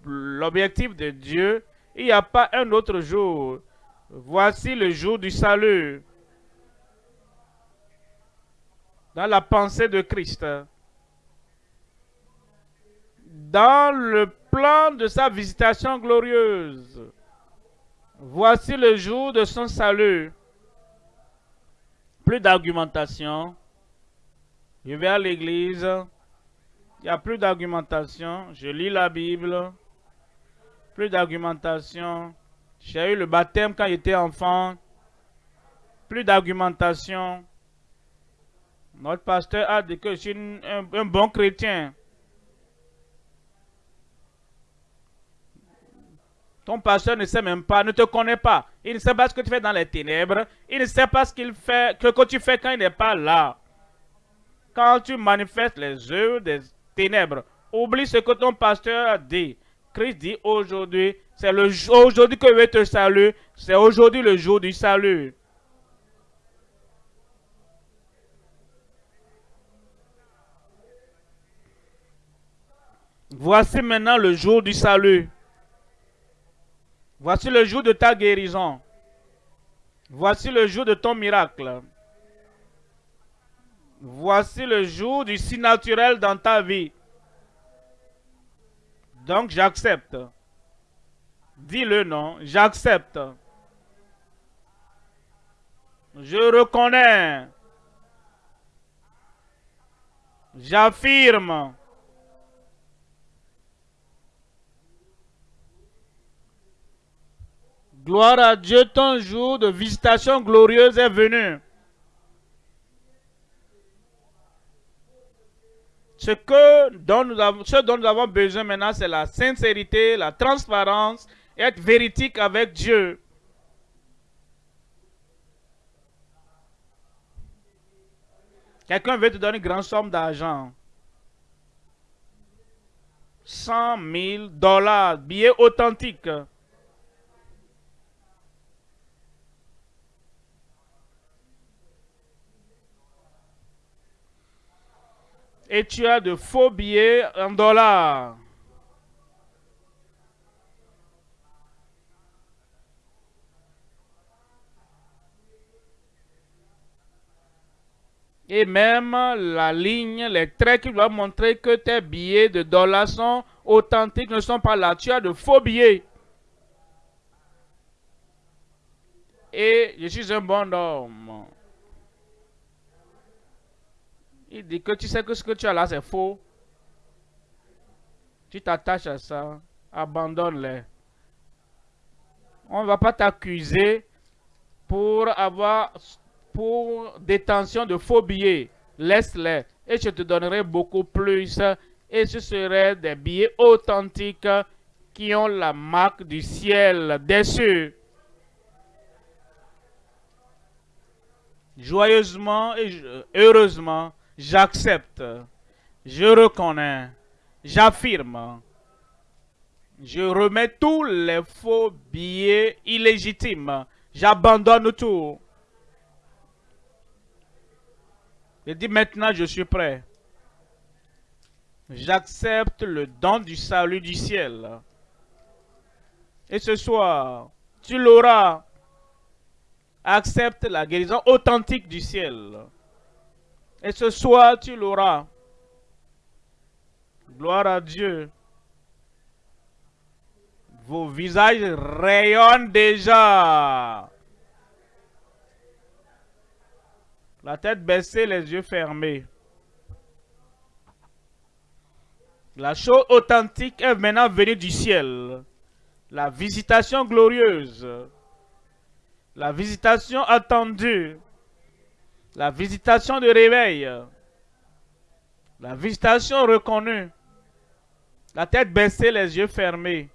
l'objectif de Dieu, il n'y a pas un autre jour. Voici le jour du salut. Dans la pensée de Christ. Dans le plan de sa visitation glorieuse. Voici le jour de son salut. Plus d'argumentation. Je vais à l'église. Il n'y a plus d'argumentation. Je lis la Bible. Plus d'argumentation. J'ai eu le baptême quand j'étais enfant. Plus d'argumentation. Notre pasteur a dit que je suis un bon chrétien. Ton pasteur ne sait même pas, ne te connaît pas. Il ne sait pas ce que tu fais dans les ténèbres. Il ne sait pas ce qu'il fait, que, que tu fais quand il n'est pas là. Quand tu manifestes les œuvres des ténèbres, oublie ce que ton pasteur a dit. Christ dit aujourd'hui, c'est le aujourd'hui que je te saluer. C'est aujourd'hui le jour du salut. Voici maintenant le jour du salut. Voici le jour de ta guérison. Voici le jour de ton miracle. Voici le jour du si naturel dans ta vie. Donc j'accepte. Dis le nom, j'accepte. Je reconnais. J'affirme. Gloire à Dieu, ton jour de visitation glorieuse est venu. Ce, que dont nous avons, besoin maintenant, c'est la sincérité, la transparence être véridique avec Dieu. Quelqu'un veut te donner une grande somme d'argent. 100 000 dollars, billets authentiques. Et tu as de faux billets en dollars. Et même la ligne, les traits qui doivent montrer que tes billets de dollars sont authentiques ne sont pas là. Tu as de faux billets. Et je suis un bon homme. Il dit que tu sais que ce que tu as là, c'est faux. Tu t'attaches à ça. Abandonne-les. On ne va pas t'accuser pour avoir pour détention de faux billets. Laisse-les et je te donnerai beaucoup plus. Et ce seraient des billets authentiques qui ont la marque du ciel dessus. Joyeusement et heureusement, j'accepte, je reconnais, j'affirme. Je remets tous les faux billets illégitimes. J'abandonne tout. Je dis maintenant, je suis prêt. J'accepte le don du salut du ciel. Et ce soir, tu l'auras. Accepte la guérison authentique du ciel. Et ce soir, tu l'auras. Gloire à Dieu. Vos visages rayonnent déjà. La tête baissée, les yeux fermés. La chose authentique est maintenant venue du ciel. La visitation glorieuse. La visitation attendue. La visitation de réveil. La visitation reconnue. La tête baissée, les yeux fermés.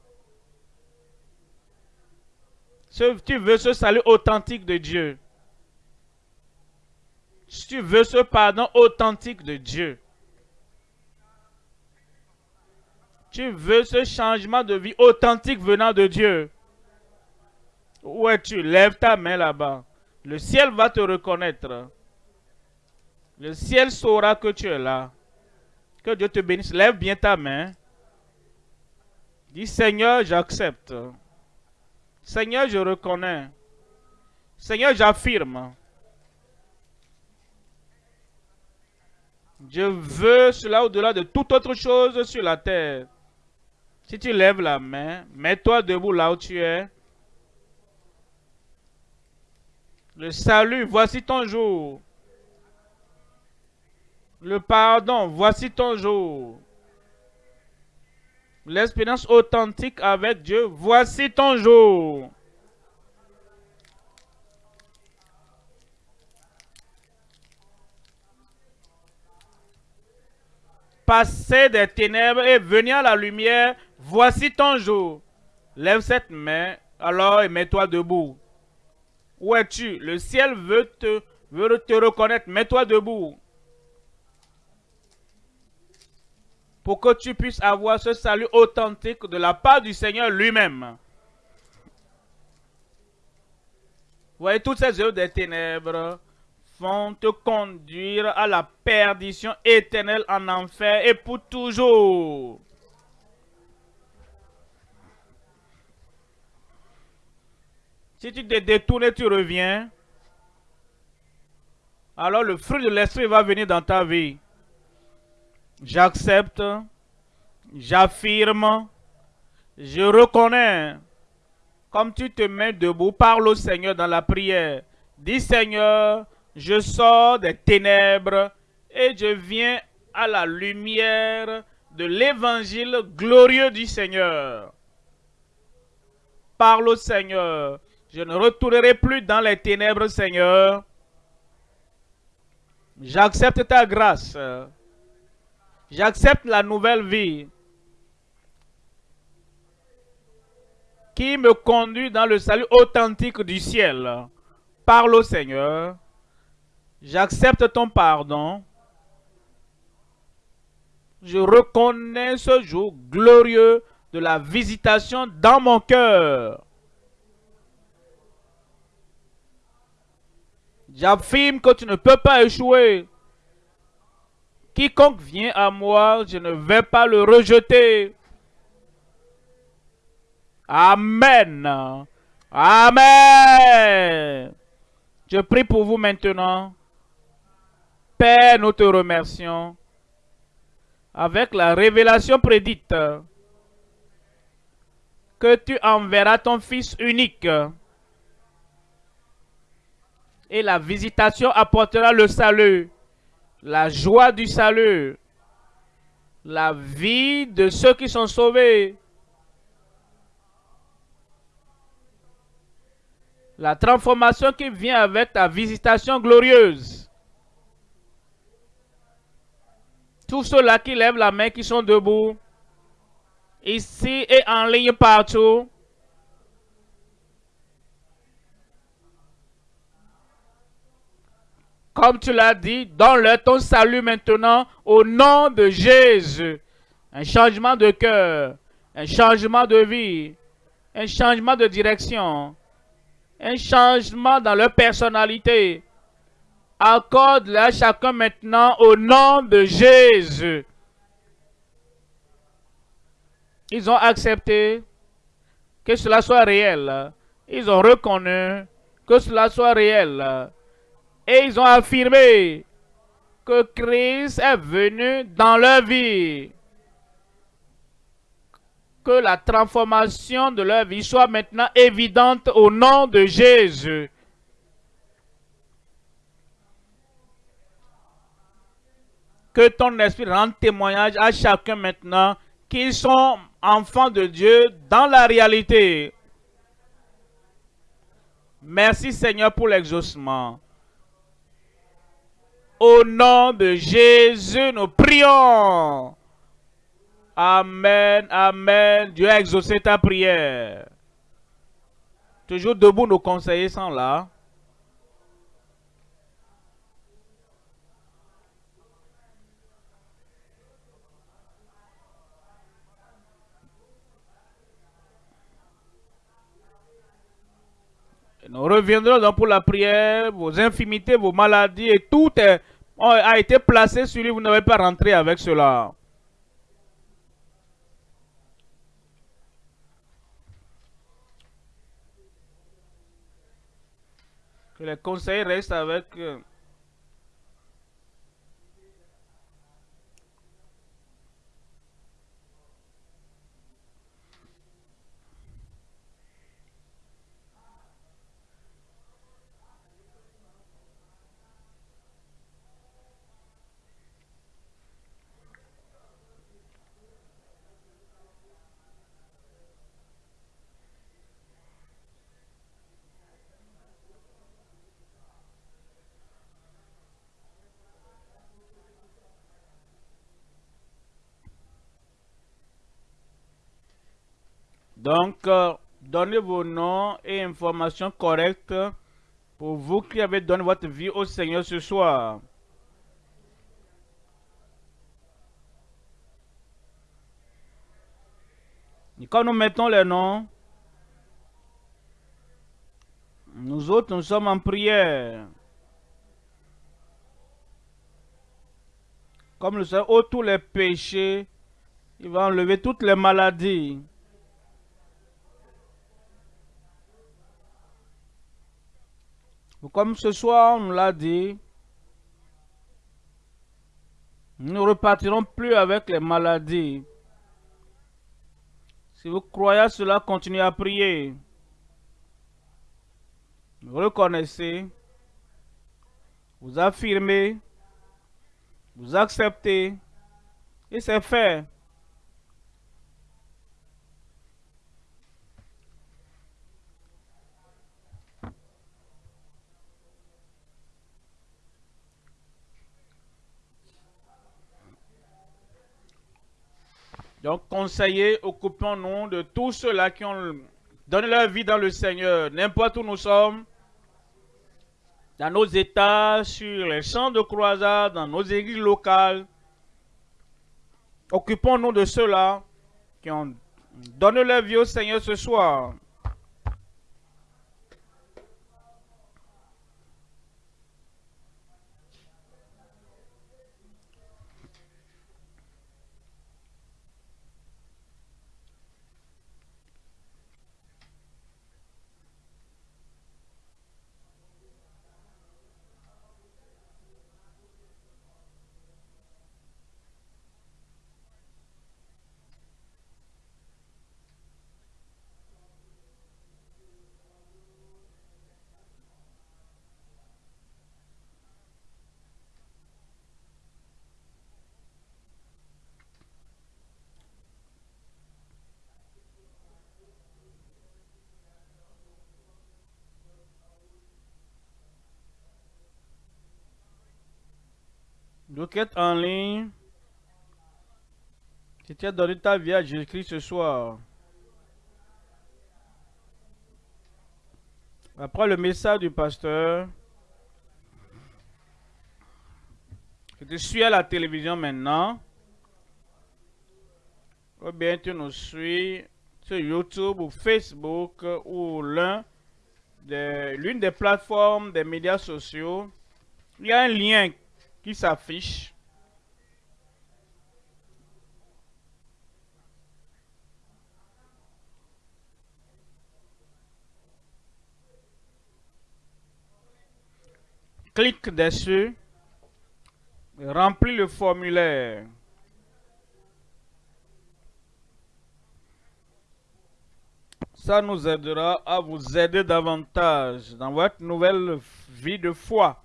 tu veux ce salut authentique de Dieu, tu veux ce pardon authentique de Dieu, tu veux ce changement de vie authentique venant de Dieu, où es-tu? Lève ta main là-bas. Le ciel va te reconnaître. Le ciel saura que tu es là. Que Dieu te bénisse. Lève bien ta main. Dis Seigneur, j'accepte. Seigneur, je reconnais. Seigneur, j'affirme. Je veux cela au-delà de toute autre chose sur la terre. Si tu lèves la main, mets-toi debout là où tu es. Le salut, voici ton jour. Le pardon, voici ton jour. L'expérience authentique avec Dieu, voici ton jour. passer des ténèbres et venir à la lumière, voici ton jour. Lève cette main, alors et mets-toi debout. Où es-tu? Le ciel veut te, veut te reconnaître. Mets-toi debout. Pour que tu puisses avoir ce salut authentique de la part du Seigneur lui-même. Voyez toutes ces œuvres des ténèbres vont te conduire à la perdition éternelle en enfer et pour toujours. Si tu te détournes tu reviens, alors le fruit de l'esprit va venir dans ta vie. J'accepte, j'affirme, je reconnais. Comme tu te mets debout, parle au Seigneur dans la prière. Dis Seigneur, je sors des ténèbres et je viens à la lumière de l'évangile glorieux du Seigneur. Parle au Seigneur. Je ne retournerai plus dans les ténèbres, Seigneur. J'accepte ta grâce. J'accepte la nouvelle vie qui me conduit dans le salut authentique du ciel. Parle au Seigneur. J'accepte ton pardon. je reconnais ce jour glorieux de la visitation dans mon cœur. J'affirme que tu ne peux pas échouer. Quiconque vient à moi, je ne vais pas le rejeter. Amen. Amen. Je prie pour vous maintenant. Père, nous te remercions. Avec la révélation prédite que tu enverras ton Fils unique. Et la visitation apportera le salut, la joie du salut, la vie de ceux qui sont sauvés. La transformation qui vient avec ta visitation glorieuse. Tous ceux-là qui lèvent la main, qui sont debout, ici et en ligne partout. Comme tu l'as dit, donne-leur ton salut maintenant au nom de Jésus. Un changement de cœur, un changement de vie, un changement de direction, un changement dans leur personnalité. Accorde-le à chacun maintenant au nom de Jésus. Ils ont accepté que cela soit réel. Ils ont reconnu que cela soit réel. Et ils ont affirmé que Christ est venu dans leur vie. Que la transformation de leur vie soit maintenant évidente au nom de Jésus. Que ton esprit rende témoignage à chacun maintenant qu'ils sont enfants de Dieu dans la réalité. Merci Seigneur pour l'exaucement. Au nom de Jésus, nous prions. Amen, Amen. Dieu a exaucé ta prière. Toujours debout, nos conseillers sont là. Nous reviendrons donc pour la prière, vos infimités, vos maladies et tout a été placé sur lui. Vous n'avez pas rentré avec cela. Que les conseils restent avec... Donc, euh, donnez vos noms et informations correctes pour vous qui avez donné votre vie au Seigneur ce soir. Et quand nous mettons les noms, nous autres, nous sommes en prière. Comme le Seigneur, tous les péchés, il va enlever toutes les maladies. Comme ce soir, on nous l'a dit, nous ne repartirons plus avec les maladies. Si vous croyez à cela, continuez à prier. Vous reconnaissez, vous affirmez, vous acceptez, et c'est fait. Donc, conseillers, occupons-nous de tous ceux-là qui ont donné leur vie dans le Seigneur, n'importe où nous sommes, dans nos États, sur les champs de croisade, dans nos églises locales. Occupons-nous de ceux-là qui ont donné leur vie au Seigneur ce soir. Donc, être en ligne. Si tu as donné ta vie à Jésus-Christ ce soir. Après le message du pasteur. Que tu suis à la télévision maintenant. Ou bien tu nous suis sur YouTube ou Facebook ou l'un l'une des plateformes des médias sociaux. Il y a un lien qui s'affiche. Clique dessus. Remplis le formulaire. Ça nous aidera à vous aider davantage dans votre nouvelle vie de foi.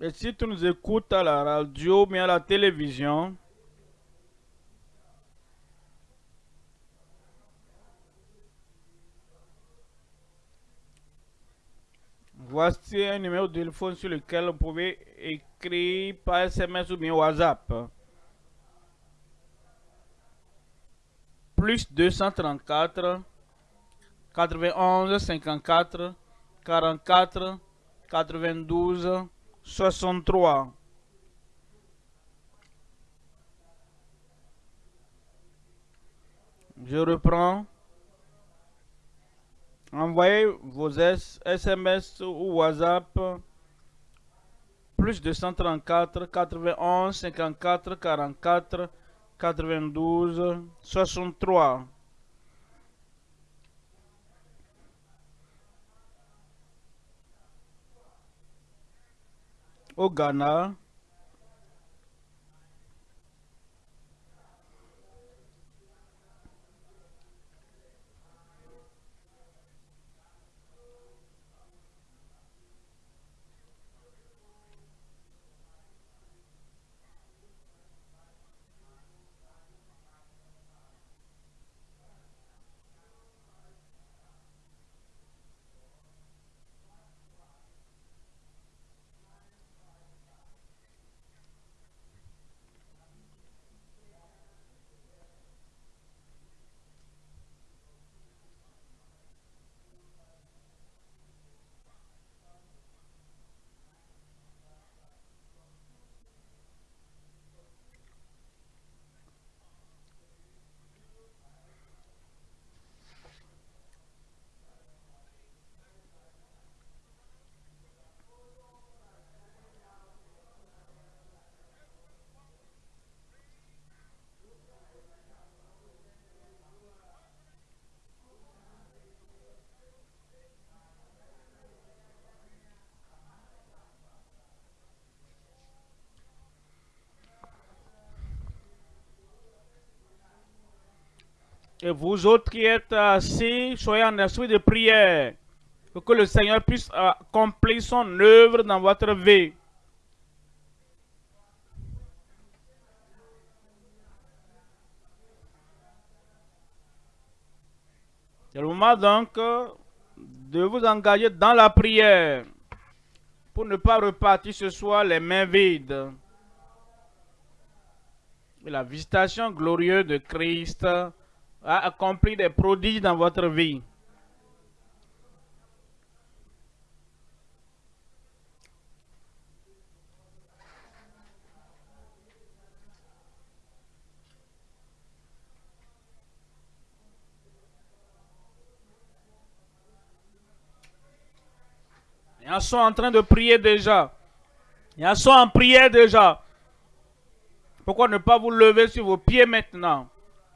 Et si tu nous écoutes à la radio, mais à la télévision, voici un numéro de téléphone sur lequel vous pouvez écrire par SMS ou bien WhatsApp. Plus 234 91 54 44 92 63. Je reprends. Envoyez vos SMS ou WhatsApp plus de 134 91 54 44 92 63. Au Et vous autres qui êtes assis, soyez en esprit de prière. Pour que le Seigneur puisse accomplir son œuvre dans votre vie. C'est le moment donc de vous engager dans la prière pour ne pas repartir ce soir les mains vides. La visitation glorieuse de Christ a accompli des prodiges dans votre vie. Il y en sont en train de prier déjà. Il y en sont en prière déjà. Pourquoi ne pas vous lever sur vos pieds maintenant?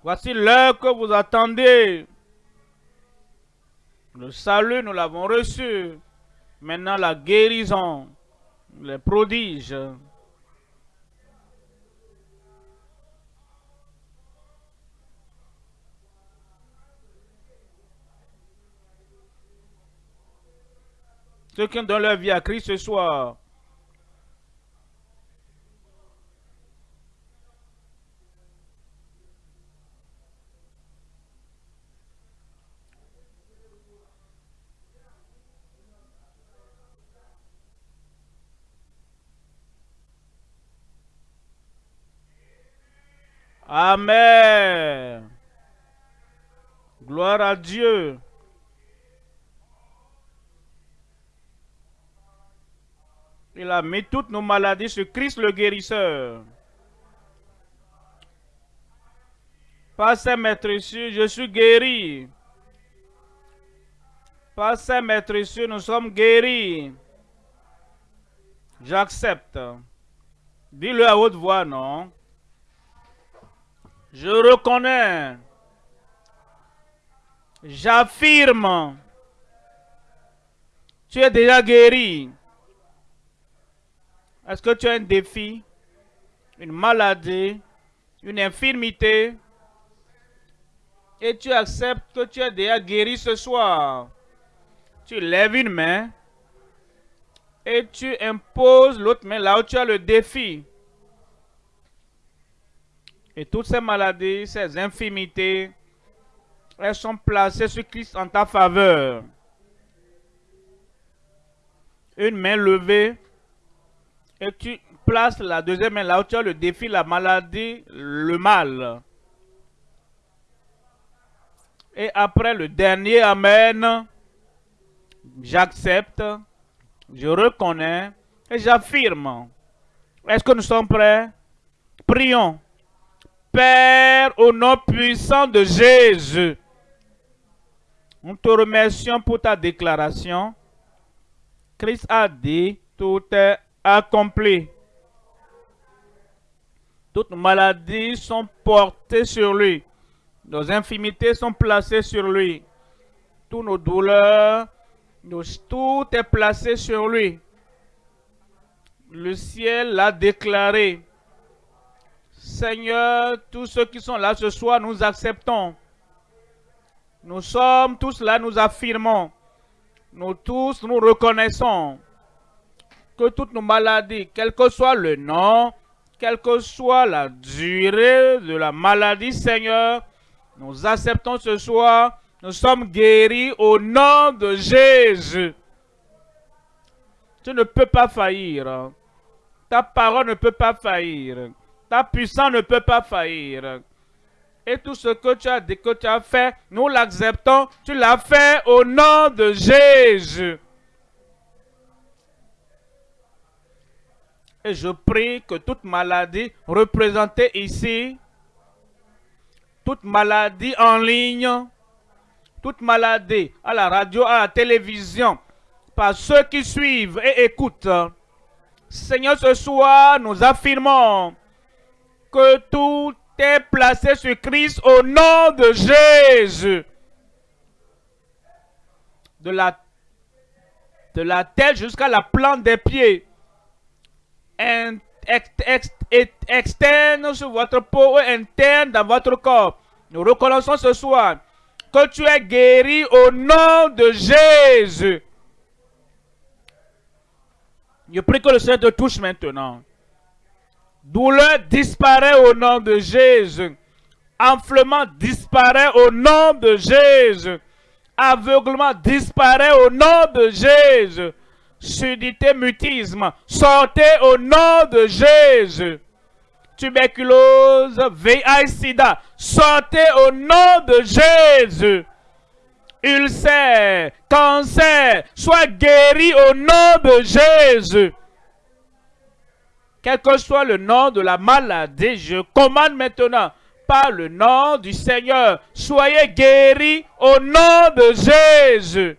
Voici l'heure que vous attendez. Le salut, nous l'avons reçu. Maintenant, la guérison, les prodiges. Ceux qui ont donné leur vie à Christ ce soir. Amen. Gloire à Dieu. Il a mis toutes nos maladies sur Christ le guérisseur. Par ses maîtres je suis guéri. Par ses maîtres nous sommes guéris. J'accepte. Dis-le à haute voix, non? Je reconnais. J'affirme. Tu es déjà guéri. Est-ce que tu as un défi, une maladie, une infirmité? Et tu acceptes que tu es déjà guéri ce soir? Tu lèves une main et tu imposes l'autre main là où tu as le défi. Et toutes ces maladies, ces infirmités, elles sont placées sur Christ en ta faveur. Une main levée, et tu places la deuxième main là où tu as le défi, la maladie, le mal. Et après le dernier Amen, j'accepte, je reconnais et j'affirme. Est-ce que nous sommes prêts? Prions. Père, au nom puissant de Jésus, nous te remercions pour ta déclaration. Christ a dit, tout est accompli. Toutes nos maladies sont portées sur lui. Nos infimités sont placées sur lui. Toutes nos douleurs, tout est placé sur lui. Le ciel l'a déclaré. Seigneur, tous ceux qui sont là ce soir, nous acceptons. Nous sommes tous là, nous affirmons. Nous tous, nous reconnaissons que toutes nos maladies, quel que soit le nom, quelle que soit la durée de la maladie, Seigneur, nous acceptons ce soir, nous sommes guéris au nom de Jésus. Tu ne peux pas faillir. Ta parole ne peut pas faillir. Ta puissance ne peut pas faillir. Et tout ce que tu as dit que tu as fait, nous l'acceptons. Tu l'as fait au nom de Jésus. Et je prie que toute maladie représentée ici, toute maladie en ligne, toute maladie à la radio, à la télévision, par ceux qui suivent et écoutent, Seigneur, ce soir, nous affirmons que tout est placé sur Christ au nom de Jésus. De la, de la tête jusqu'à la plante des pieds. externe sur votre peau et interne dans votre corps. Nous reconnaissons ce soir que tu es guéri au nom de Jésus. Je prie que le Seigneur te touche maintenant. Douleur disparaît au nom de Jésus. Enflement disparaît au nom de Jésus. Aveuglement disparaît au nom de Jésus. Sudité, mutisme, sortez au nom de Jésus. Tuberculose, VIH, sida, sortez au nom de Jésus. Ulcère, cancer, soit guéri au nom de Jésus quel que soit le nom de la maladie, je commande maintenant par le nom du Seigneur, soyez guéris au nom de Jésus.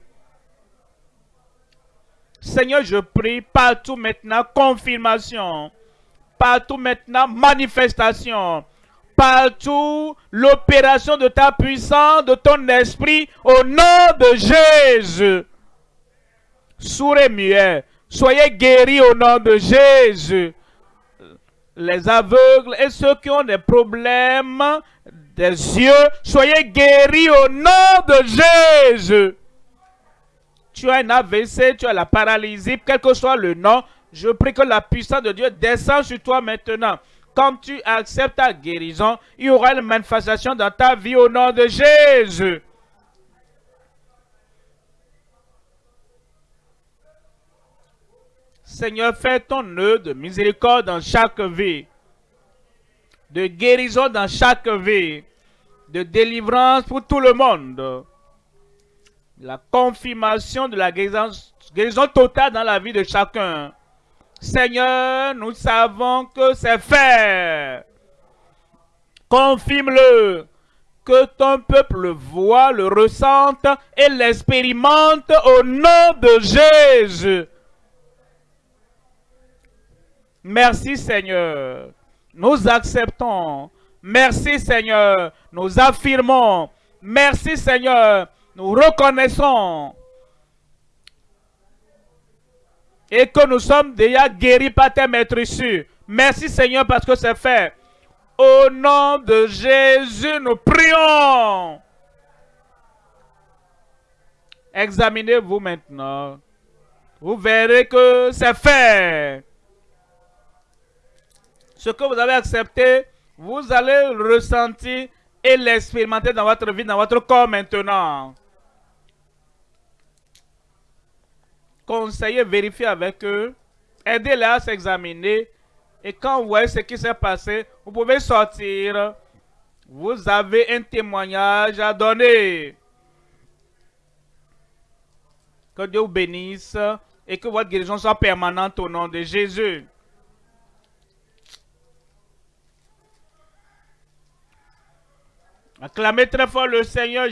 Seigneur, je prie partout maintenant, confirmation. Partout maintenant, manifestation. Partout, l'opération de ta puissance, de ton esprit, au nom de Jésus. Sourds et muets, soyez guéris au nom de Jésus. Les aveugles et ceux qui ont des problèmes des yeux, soyez guéris au nom de Jésus. Tu as un AVC, tu as la paralysie, quel que soit le nom, je prie que la puissance de Dieu descende sur toi maintenant. Comme tu acceptes ta guérison, il y aura une manifestation dans ta vie au nom de Jésus. Seigneur, fais ton nœud de miséricorde dans chaque vie, de guérison dans chaque vie, de délivrance pour tout le monde. La confirmation de la guérison, guérison totale dans la vie de chacun. Seigneur, nous savons que c'est fait. Confirme-le. Que ton peuple le voit, le ressente et l'expérimente au nom de Jésus. Merci Seigneur. Nous acceptons. Merci Seigneur. Nous affirmons. Merci Seigneur. Nous reconnaissons. Et que nous sommes déjà guéris par tes maîtres issus. Merci Seigneur parce que c'est fait. Au nom de Jésus, nous prions. Examinez-vous maintenant. Vous verrez que c'est fait. Ce que vous avez accepté, vous allez le ressentir et l'expérimenter dans votre vie, dans votre corps maintenant. Conseillez, vérifiez avec eux. Aidez-les à s'examiner. Et quand vous voyez ce qui s'est passé, vous pouvez sortir. Vous avez un témoignage à donner. Que Dieu vous bénisse et que votre guérison soit permanente au nom de Jésus. Acclamez très fort le Seigneur.